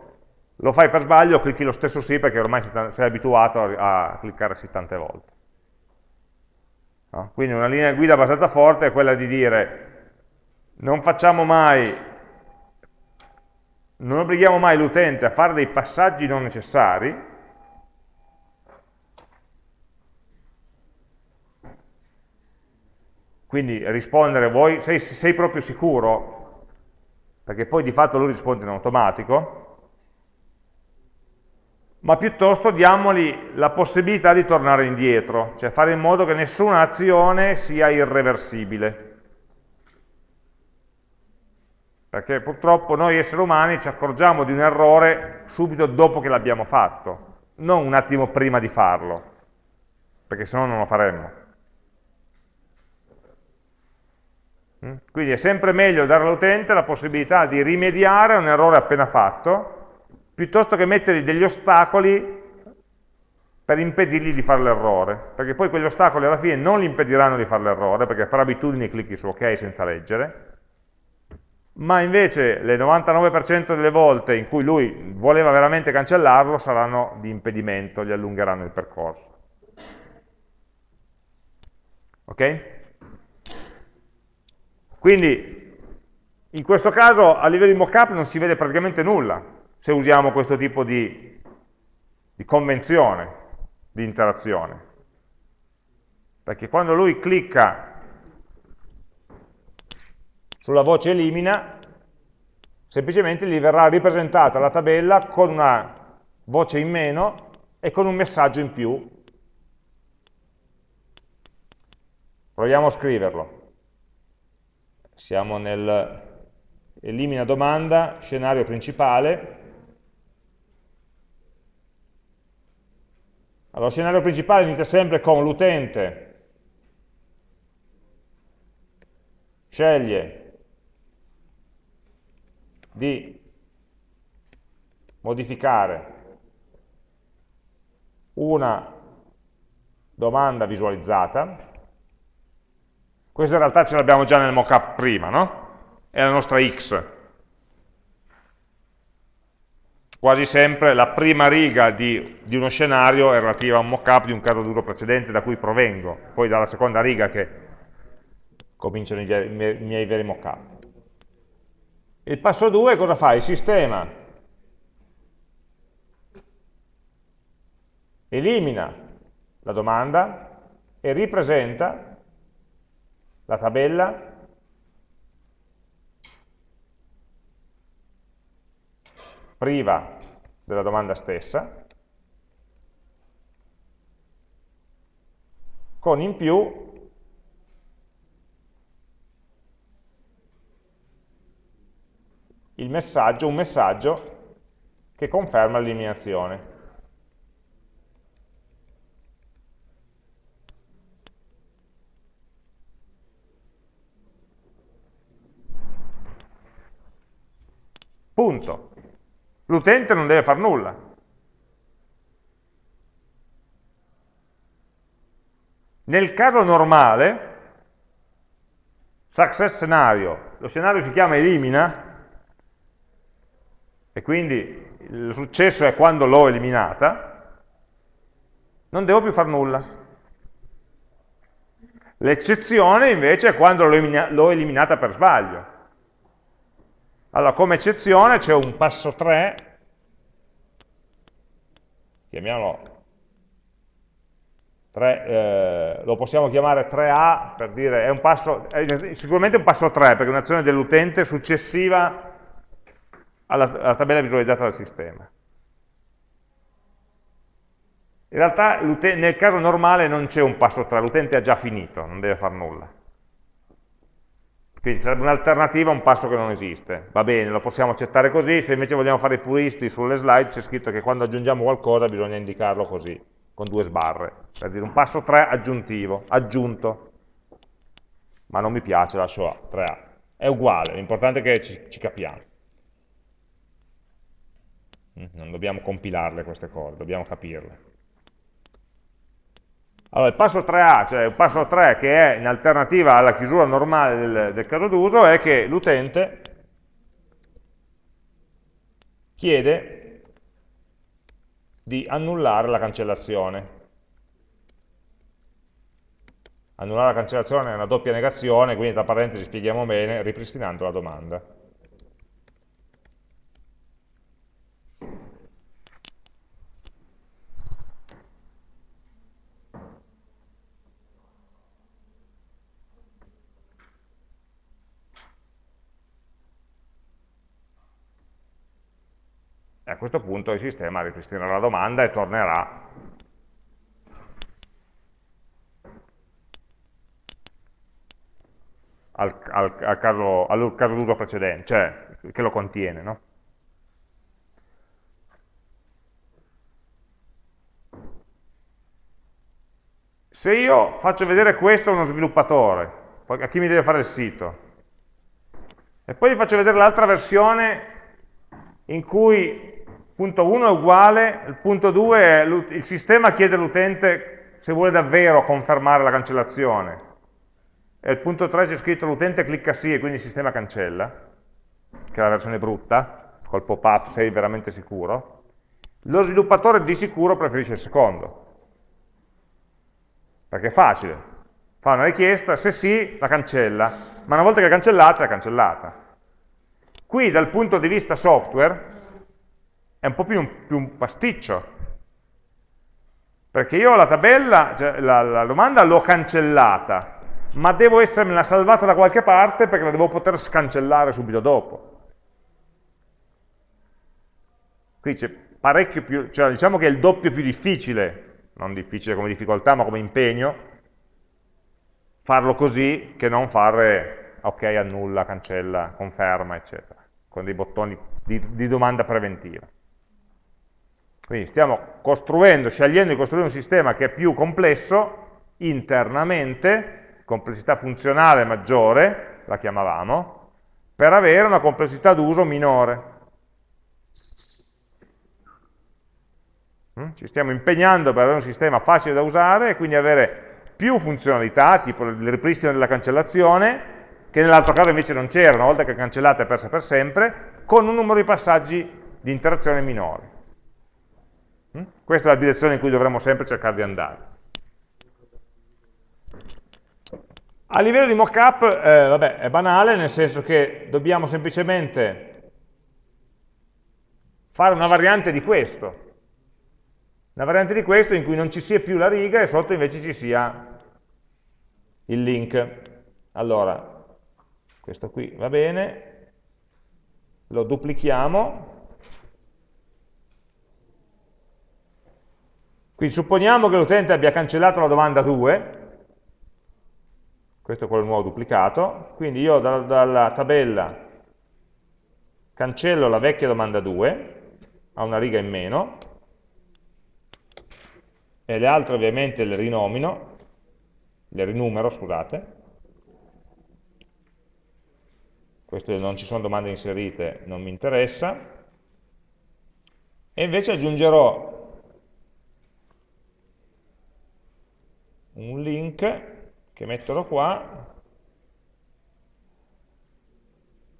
lo fai per sbaglio clicchi lo stesso sì perché ormai sei abituato a, cliccare sì tante volte. No? Quindi una linea guida abbastanza forte è quella di dire non facciamo mai, non obblighiamo mai l'utente a fare dei passaggi non necessari, Quindi rispondere, vuoi, sei, sei proprio sicuro? Perché poi di fatto lui risponde in automatico, ma piuttosto diamogli la possibilità di tornare indietro, cioè fare in modo che nessuna azione sia irreversibile. Perché purtroppo noi esseri umani ci accorgiamo di un errore subito dopo che l'abbiamo fatto. non un attimo prima di farlo, perché se no non lo faremmo. Mm? Quindi è sempre meglio dare all'utente la possibilità di rimediare un errore appena fatto, piuttosto che mettergli degli ostacoli per impedirgli di fare l'errore, perché poi quegli ostacoli alla fine non gli impediranno di fare l'errore, perché per abitudine clicchi su ok senza leggere, ma invece le 99% delle volte in cui lui voleva veramente cancellarlo saranno di impedimento, gli allungheranno il percorso. Ok? Quindi in questo caso a livello di mockup non si vede praticamente nulla se usiamo questo tipo di, di convenzione di interazione. Perché quando lui clicca sulla voce elimina, semplicemente gli verrà ripresentata la tabella con una voce in meno e con un messaggio in più. Proviamo a scriverlo. Siamo nel elimina domanda, scenario principale, Allora, lo scenario principale inizia sempre con l'utente sceglie di modificare una domanda visualizzata. Questa in realtà ce l'abbiamo già nel mockup prima, no? È la nostra x, quasi sempre la prima riga di, di uno scenario è relativa a un mockup di un caso d'uso precedente da cui provengo, poi dalla seconda riga che cominciano i, i miei veri mockup. Il passo 2 cosa fa? Il sistema elimina la domanda e ripresenta la tabella priva della domanda stessa, con in più il messaggio, un messaggio che conferma l'eliminazione. Punto. L'utente non deve fare nulla. Nel caso normale, success scenario, lo scenario si chiama elimina, e quindi il successo è quando l'ho eliminata, non devo più fare nulla. L'eccezione invece è quando l'ho eliminata per sbaglio. Allora, come eccezione c'è un passo 3, chiamiamolo 3, eh, lo possiamo chiamare 3A per dire, è, un passo, è sicuramente un passo 3 perché è un'azione dell'utente successiva alla, alla tabella visualizzata dal sistema. In realtà nel caso normale non c'è un passo 3, l'utente ha già finito, non deve fare nulla. Quindi sarebbe un'alternativa a un passo che non esiste. Va bene, lo possiamo accettare così, se invece vogliamo fare i puristi sulle slide c'è scritto che quando aggiungiamo qualcosa bisogna indicarlo così, con due sbarre, per dire un passo 3 aggiuntivo, aggiunto. Ma non mi piace, lascio A, 3A. È uguale, l'importante è che ci, ci capiamo. Mm, non dobbiamo compilarle queste cose, dobbiamo capirle. Allora, il passo 3A, cioè il passo 3 che è in alternativa alla chiusura normale del, del caso d'uso, è che l'utente chiede di annullare la cancellazione. Annullare la cancellazione è una doppia negazione, quindi tra parentesi spieghiamo bene, ripristinando la domanda. Questo punto il sistema ripristinerà la domanda e tornerà al, al, al caso, caso d'uso precedente, cioè che lo contiene. No? Se io faccio vedere questo a uno sviluppatore, a chi mi deve fare il sito, e poi gli faccio vedere l'altra versione in cui punto 1 è uguale, il punto 2 è il sistema chiede all'utente se vuole davvero confermare la cancellazione, e il punto 3 c'è scritto l'utente clicca sì e quindi il sistema cancella, che è la versione brutta, col pop-up sei veramente sicuro, lo sviluppatore di sicuro preferisce il secondo, perché è facile, fa una richiesta, se sì la cancella, ma una volta che è cancellata è cancellata. Qui dal punto di vista software è un po' più un, più un pasticcio, perché io la tabella, cioè la, la domanda l'ho cancellata, ma devo essermela salvata da qualche parte perché la devo poter scancellare subito dopo. Qui c'è parecchio più, cioè diciamo che è il doppio più difficile, non difficile come difficoltà, ma come impegno, farlo così che non fare ok, annulla, cancella, conferma, eccetera, con dei bottoni di, di domanda preventiva. Quindi stiamo costruendo, scegliendo di costruire un sistema che è più complesso internamente, complessità funzionale maggiore, la chiamavamo, per avere una complessità d'uso minore. Mm? Ci stiamo impegnando per avere un sistema facile da usare e quindi avere più funzionalità, tipo il ripristino della cancellazione, che nell'altro caso invece non c'era, una volta che è cancellata è persa per sempre, con un numero di passaggi di interazione minori. Mm? Questa è la direzione in cui dovremmo sempre cercare di andare. A livello di mockup, eh, vabbè, è banale, nel senso che dobbiamo semplicemente fare una variante di questo. Una variante di questo in cui non ci sia più la riga e sotto invece ci sia il link. Allora, questo qui va bene, lo duplichiamo, quindi supponiamo che l'utente abbia cancellato la domanda 2, questo è quello nuovo duplicato, quindi io dalla, dalla tabella cancello la vecchia domanda 2, ha una riga in meno, e le altre ovviamente le rinomino, le rinumero, scusate, questo non ci sono domande inserite, non mi interessa, e invece aggiungerò un link che metterò qua,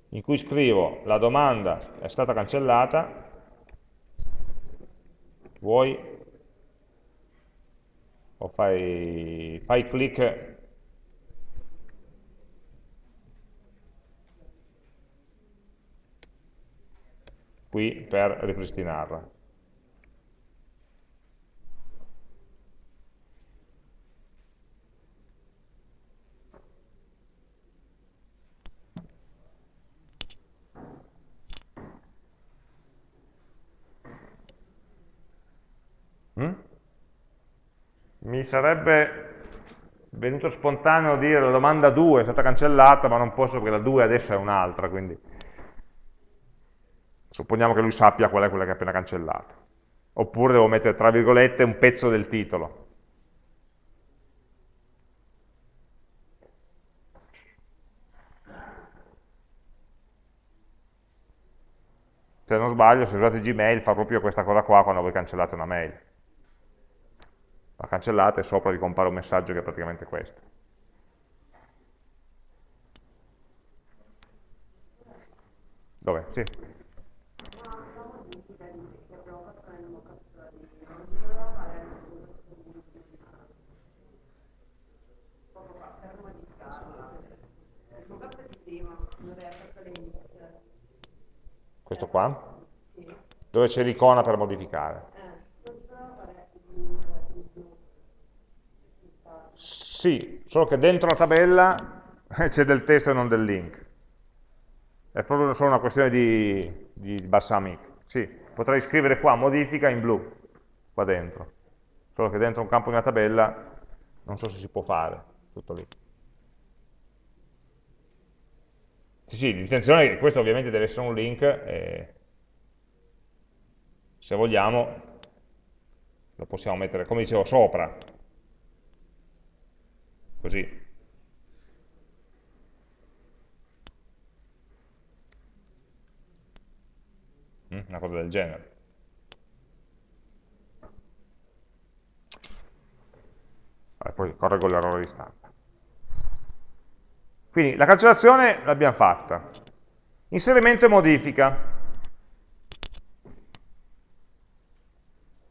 in cui scrivo la domanda è stata cancellata, vuoi? O fai, fai clic. Qui per ripristinarla. Mm? Mi sarebbe venuto spontaneo dire la domanda 2 è stata cancellata, ma non posso perché la 2 adesso è un'altra, quindi supponiamo che lui sappia qual è quella che ha appena cancellato. Oppure devo mettere tra virgolette un pezzo del titolo. Se non sbaglio, se usate Gmail fa proprio questa cosa qua quando voi cancellate una mail la cancellate e sopra vi compare un messaggio che è praticamente questo. Dove? Sì. Questo qua? Dove c'è l'icona per modificare? Sì, solo che dentro la tabella c'è del testo e non del link. È proprio solo una questione di, di balsamic. Sì, potrei scrivere qua modifica in blu, qua dentro. Solo che dentro un campo di una tabella non so se si può fare, tutto lì. Sì, sì, l'intenzione è che questo ovviamente deve essere un link e se vogliamo lo possiamo mettere, come dicevo, sopra, così. Mm, una cosa del genere. E poi correggo l'errore di stampa. Quindi la cancellazione l'abbiamo fatta. Inserimento e modifica.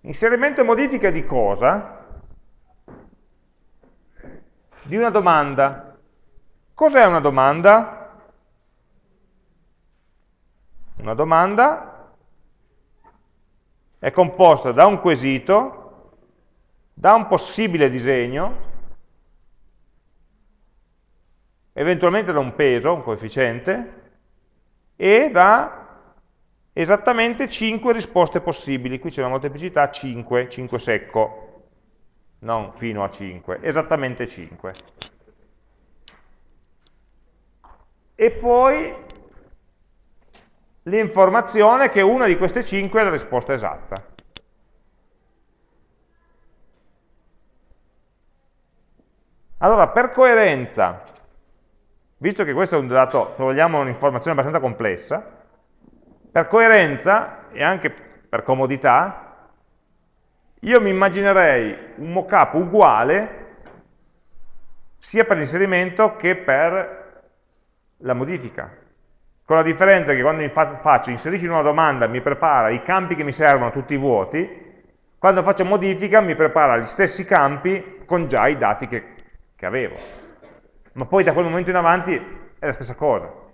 Inserimento e modifica di cosa? Di una domanda. Cos'è una domanda? Una domanda è composta da un quesito, da un possibile disegno, eventualmente da un peso, un coefficiente, e da esattamente 5 risposte possibili. Qui c'è una molteplicità 5, 5 secco, non fino a 5, esattamente 5. E poi l'informazione che una di queste 5 è la risposta esatta. Allora, per coerenza, visto che questo è un dato, se vogliamo, un'informazione abbastanza complessa, per coerenza e anche per comodità, io mi immaginerei un mockup uguale sia per l'inserimento che per la modifica. Con la differenza che quando faccio inserisci una domanda mi prepara i campi che mi servono tutti vuoti, quando faccio modifica mi prepara gli stessi campi con già i dati che, che avevo. Ma poi da quel momento in avanti è la stessa cosa.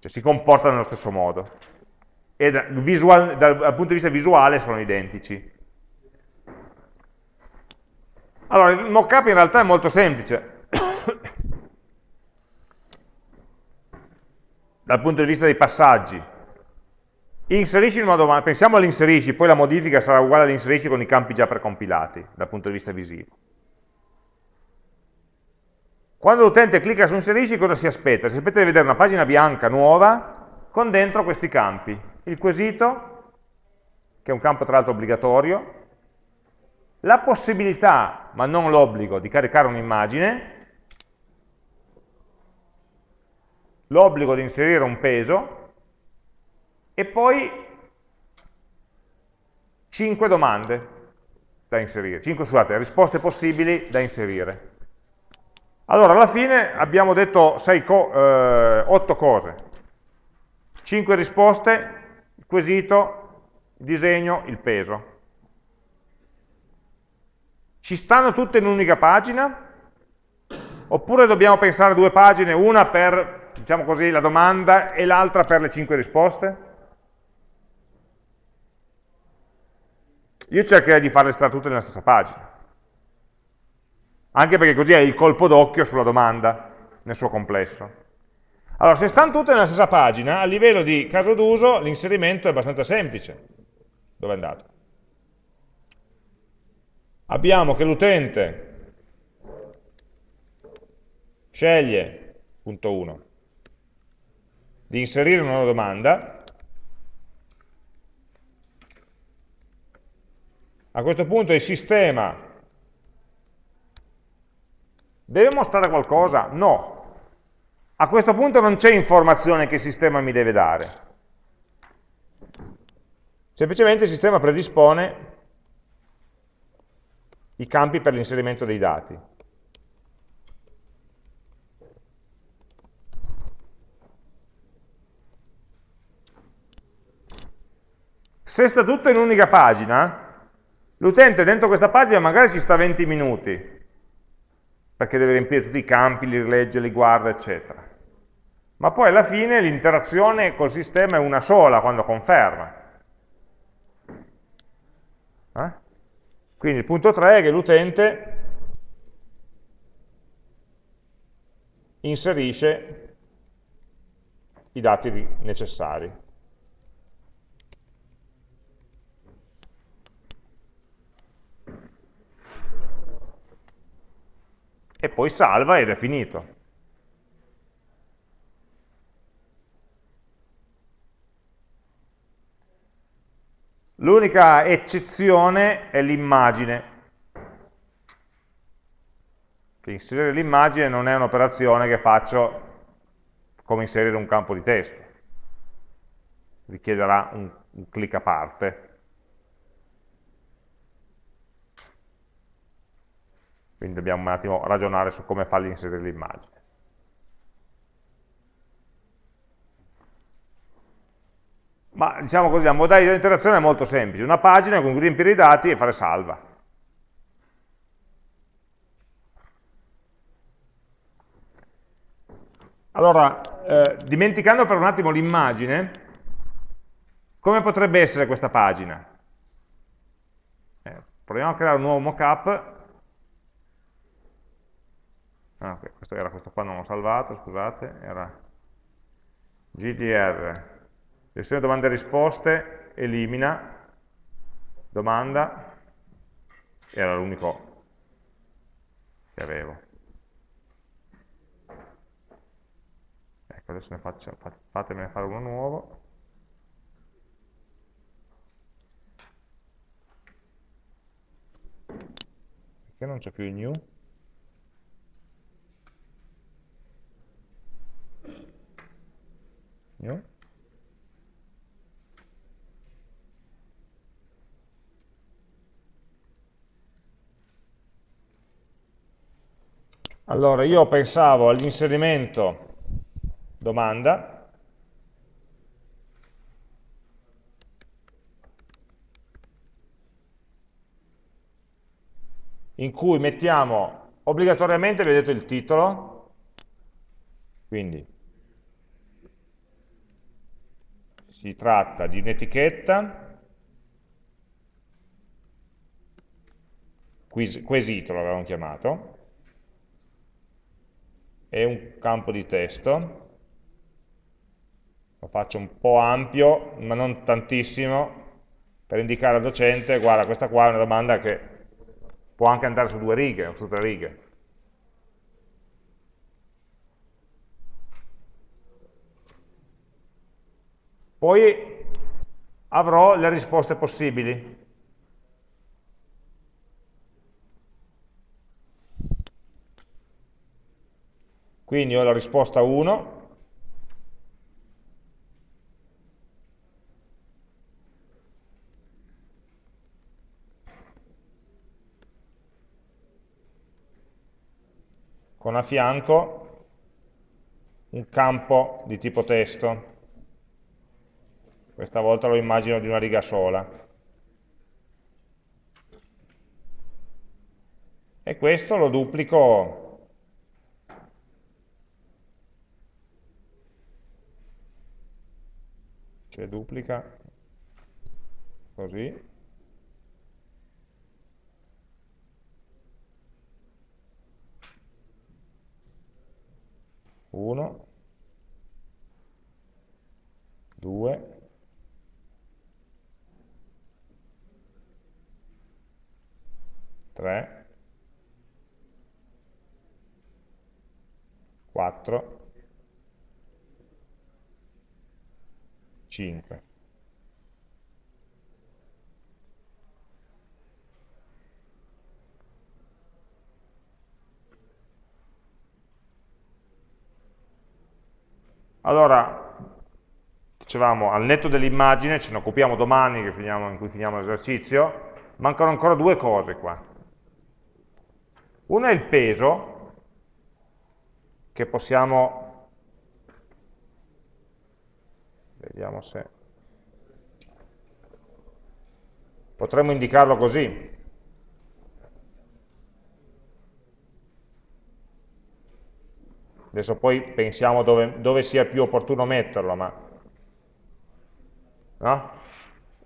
cioè si comportano nello stesso modo e da, visual, dal, dal punto di vista visuale sono identici. Allora, il mockup in realtà è molto semplice. dal punto di vista dei passaggi. Inserisci una domanda, pensiamo all'inserisci, poi la modifica sarà uguale all'inserisci con i campi già precompilati, dal punto di vista visivo. Quando l'utente clicca su inserisci cosa si aspetta? Si aspetta di vedere una pagina bianca nuova con dentro questi campi. Il quesito, che è un campo tra l'altro obbligatorio, la possibilità, ma non l'obbligo, di caricare un'immagine, l'obbligo di inserire un peso e poi 5 domande da inserire, 5 scusate, risposte possibili da inserire. Allora, alla fine abbiamo detto co eh, 8 cose. 5 risposte, quesito, il disegno, il peso. Ci stanno tutte in un'unica pagina? Oppure dobbiamo pensare a due pagine, una per, diciamo così, la domanda e l'altra per le 5 risposte? Io cercherei di farle stare tutte nella stessa pagina anche perché così hai il colpo d'occhio sulla domanda nel suo complesso. Allora, se stanno tutte nella stessa pagina, a livello di caso d'uso l'inserimento è abbastanza semplice. Dove è andato? Abbiamo che l'utente sceglie, punto 1, di inserire una domanda, a questo punto il sistema Deve mostrare qualcosa? No. A questo punto non c'è informazione che il sistema mi deve dare. Semplicemente il sistema predispone i campi per l'inserimento dei dati. Se sta tutto in un'unica pagina, l'utente dentro questa pagina magari ci sta 20 minuti, perché deve riempire tutti i campi, li rilegge, li guarda, eccetera. Ma poi alla fine l'interazione col sistema è una sola quando conferma. Eh? Quindi il punto 3 è che l'utente inserisce i dati necessari. e poi salva ed è finito. L'unica eccezione è l'immagine. inserire l'immagine non è un'operazione che faccio come inserire un campo di testo. Richiederà un, un clic a parte. Quindi dobbiamo un attimo ragionare su come fargli inserire l'immagine. Ma diciamo così, la modalità di interazione è molto semplice. Una pagina con cui riempire i dati e fare salva. Allora, eh, dimenticando per un attimo l'immagine, come potrebbe essere questa pagina? Eh, proviamo a creare un nuovo mockup. Ah, okay, questo era questo qua, non l'ho salvato, scusate, era GDR, gestione domande e risposte, elimina, domanda, era l'unico che avevo. adesso ne faccio, fatemene fare uno nuovo. Perché non c'è più il new? New Allora, io pensavo all'inserimento domanda. In cui mettiamo obbligatoriamente, vedete il titolo, quindi si tratta di un'etichetta, quesito l'avevamo chiamato, e un campo di testo, lo faccio un po' ampio, ma non tantissimo, per indicare al docente, guarda, questa qua è una domanda che può anche andare su due righe o su tre righe. Poi avrò le risposte possibili. Quindi ho la risposta 1, con a fianco un campo di tipo testo. Questa volta lo immagino di una riga sola. E questo lo duplico cioè duplica. Così. 1, 2, 3, 4, 5. Allora, dicevamo, al netto dell'immagine, ce ne occupiamo domani in cui finiamo l'esercizio, mancano ancora due cose qua. Una è il peso, che possiamo, vediamo se, potremmo indicarlo così, Adesso poi pensiamo dove, dove sia più opportuno metterlo, ma no?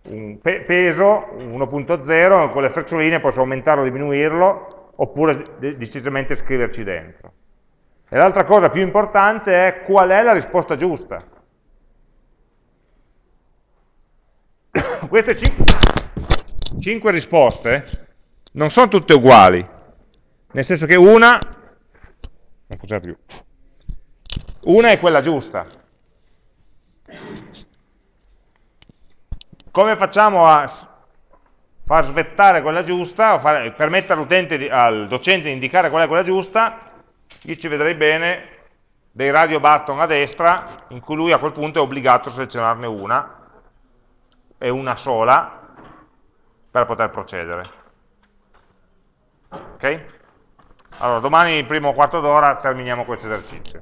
un pe peso 1.0 con le freccioline posso aumentarlo o diminuirlo oppure decisamente scriverci dentro. E l'altra cosa più importante è qual è la risposta giusta. queste 5 risposte non sono tutte uguali, nel senso che una, non funziona più, una è quella giusta. Come facciamo a far svettare quella giusta, o far, permettere di, al docente di indicare qual è quella giusta? Io ci vedrei bene dei radio button a destra, in cui lui a quel punto è obbligato a selezionarne una, è una sola per poter procedere. Ok? Allora, domani primo quarto d'ora terminiamo questo esercizio.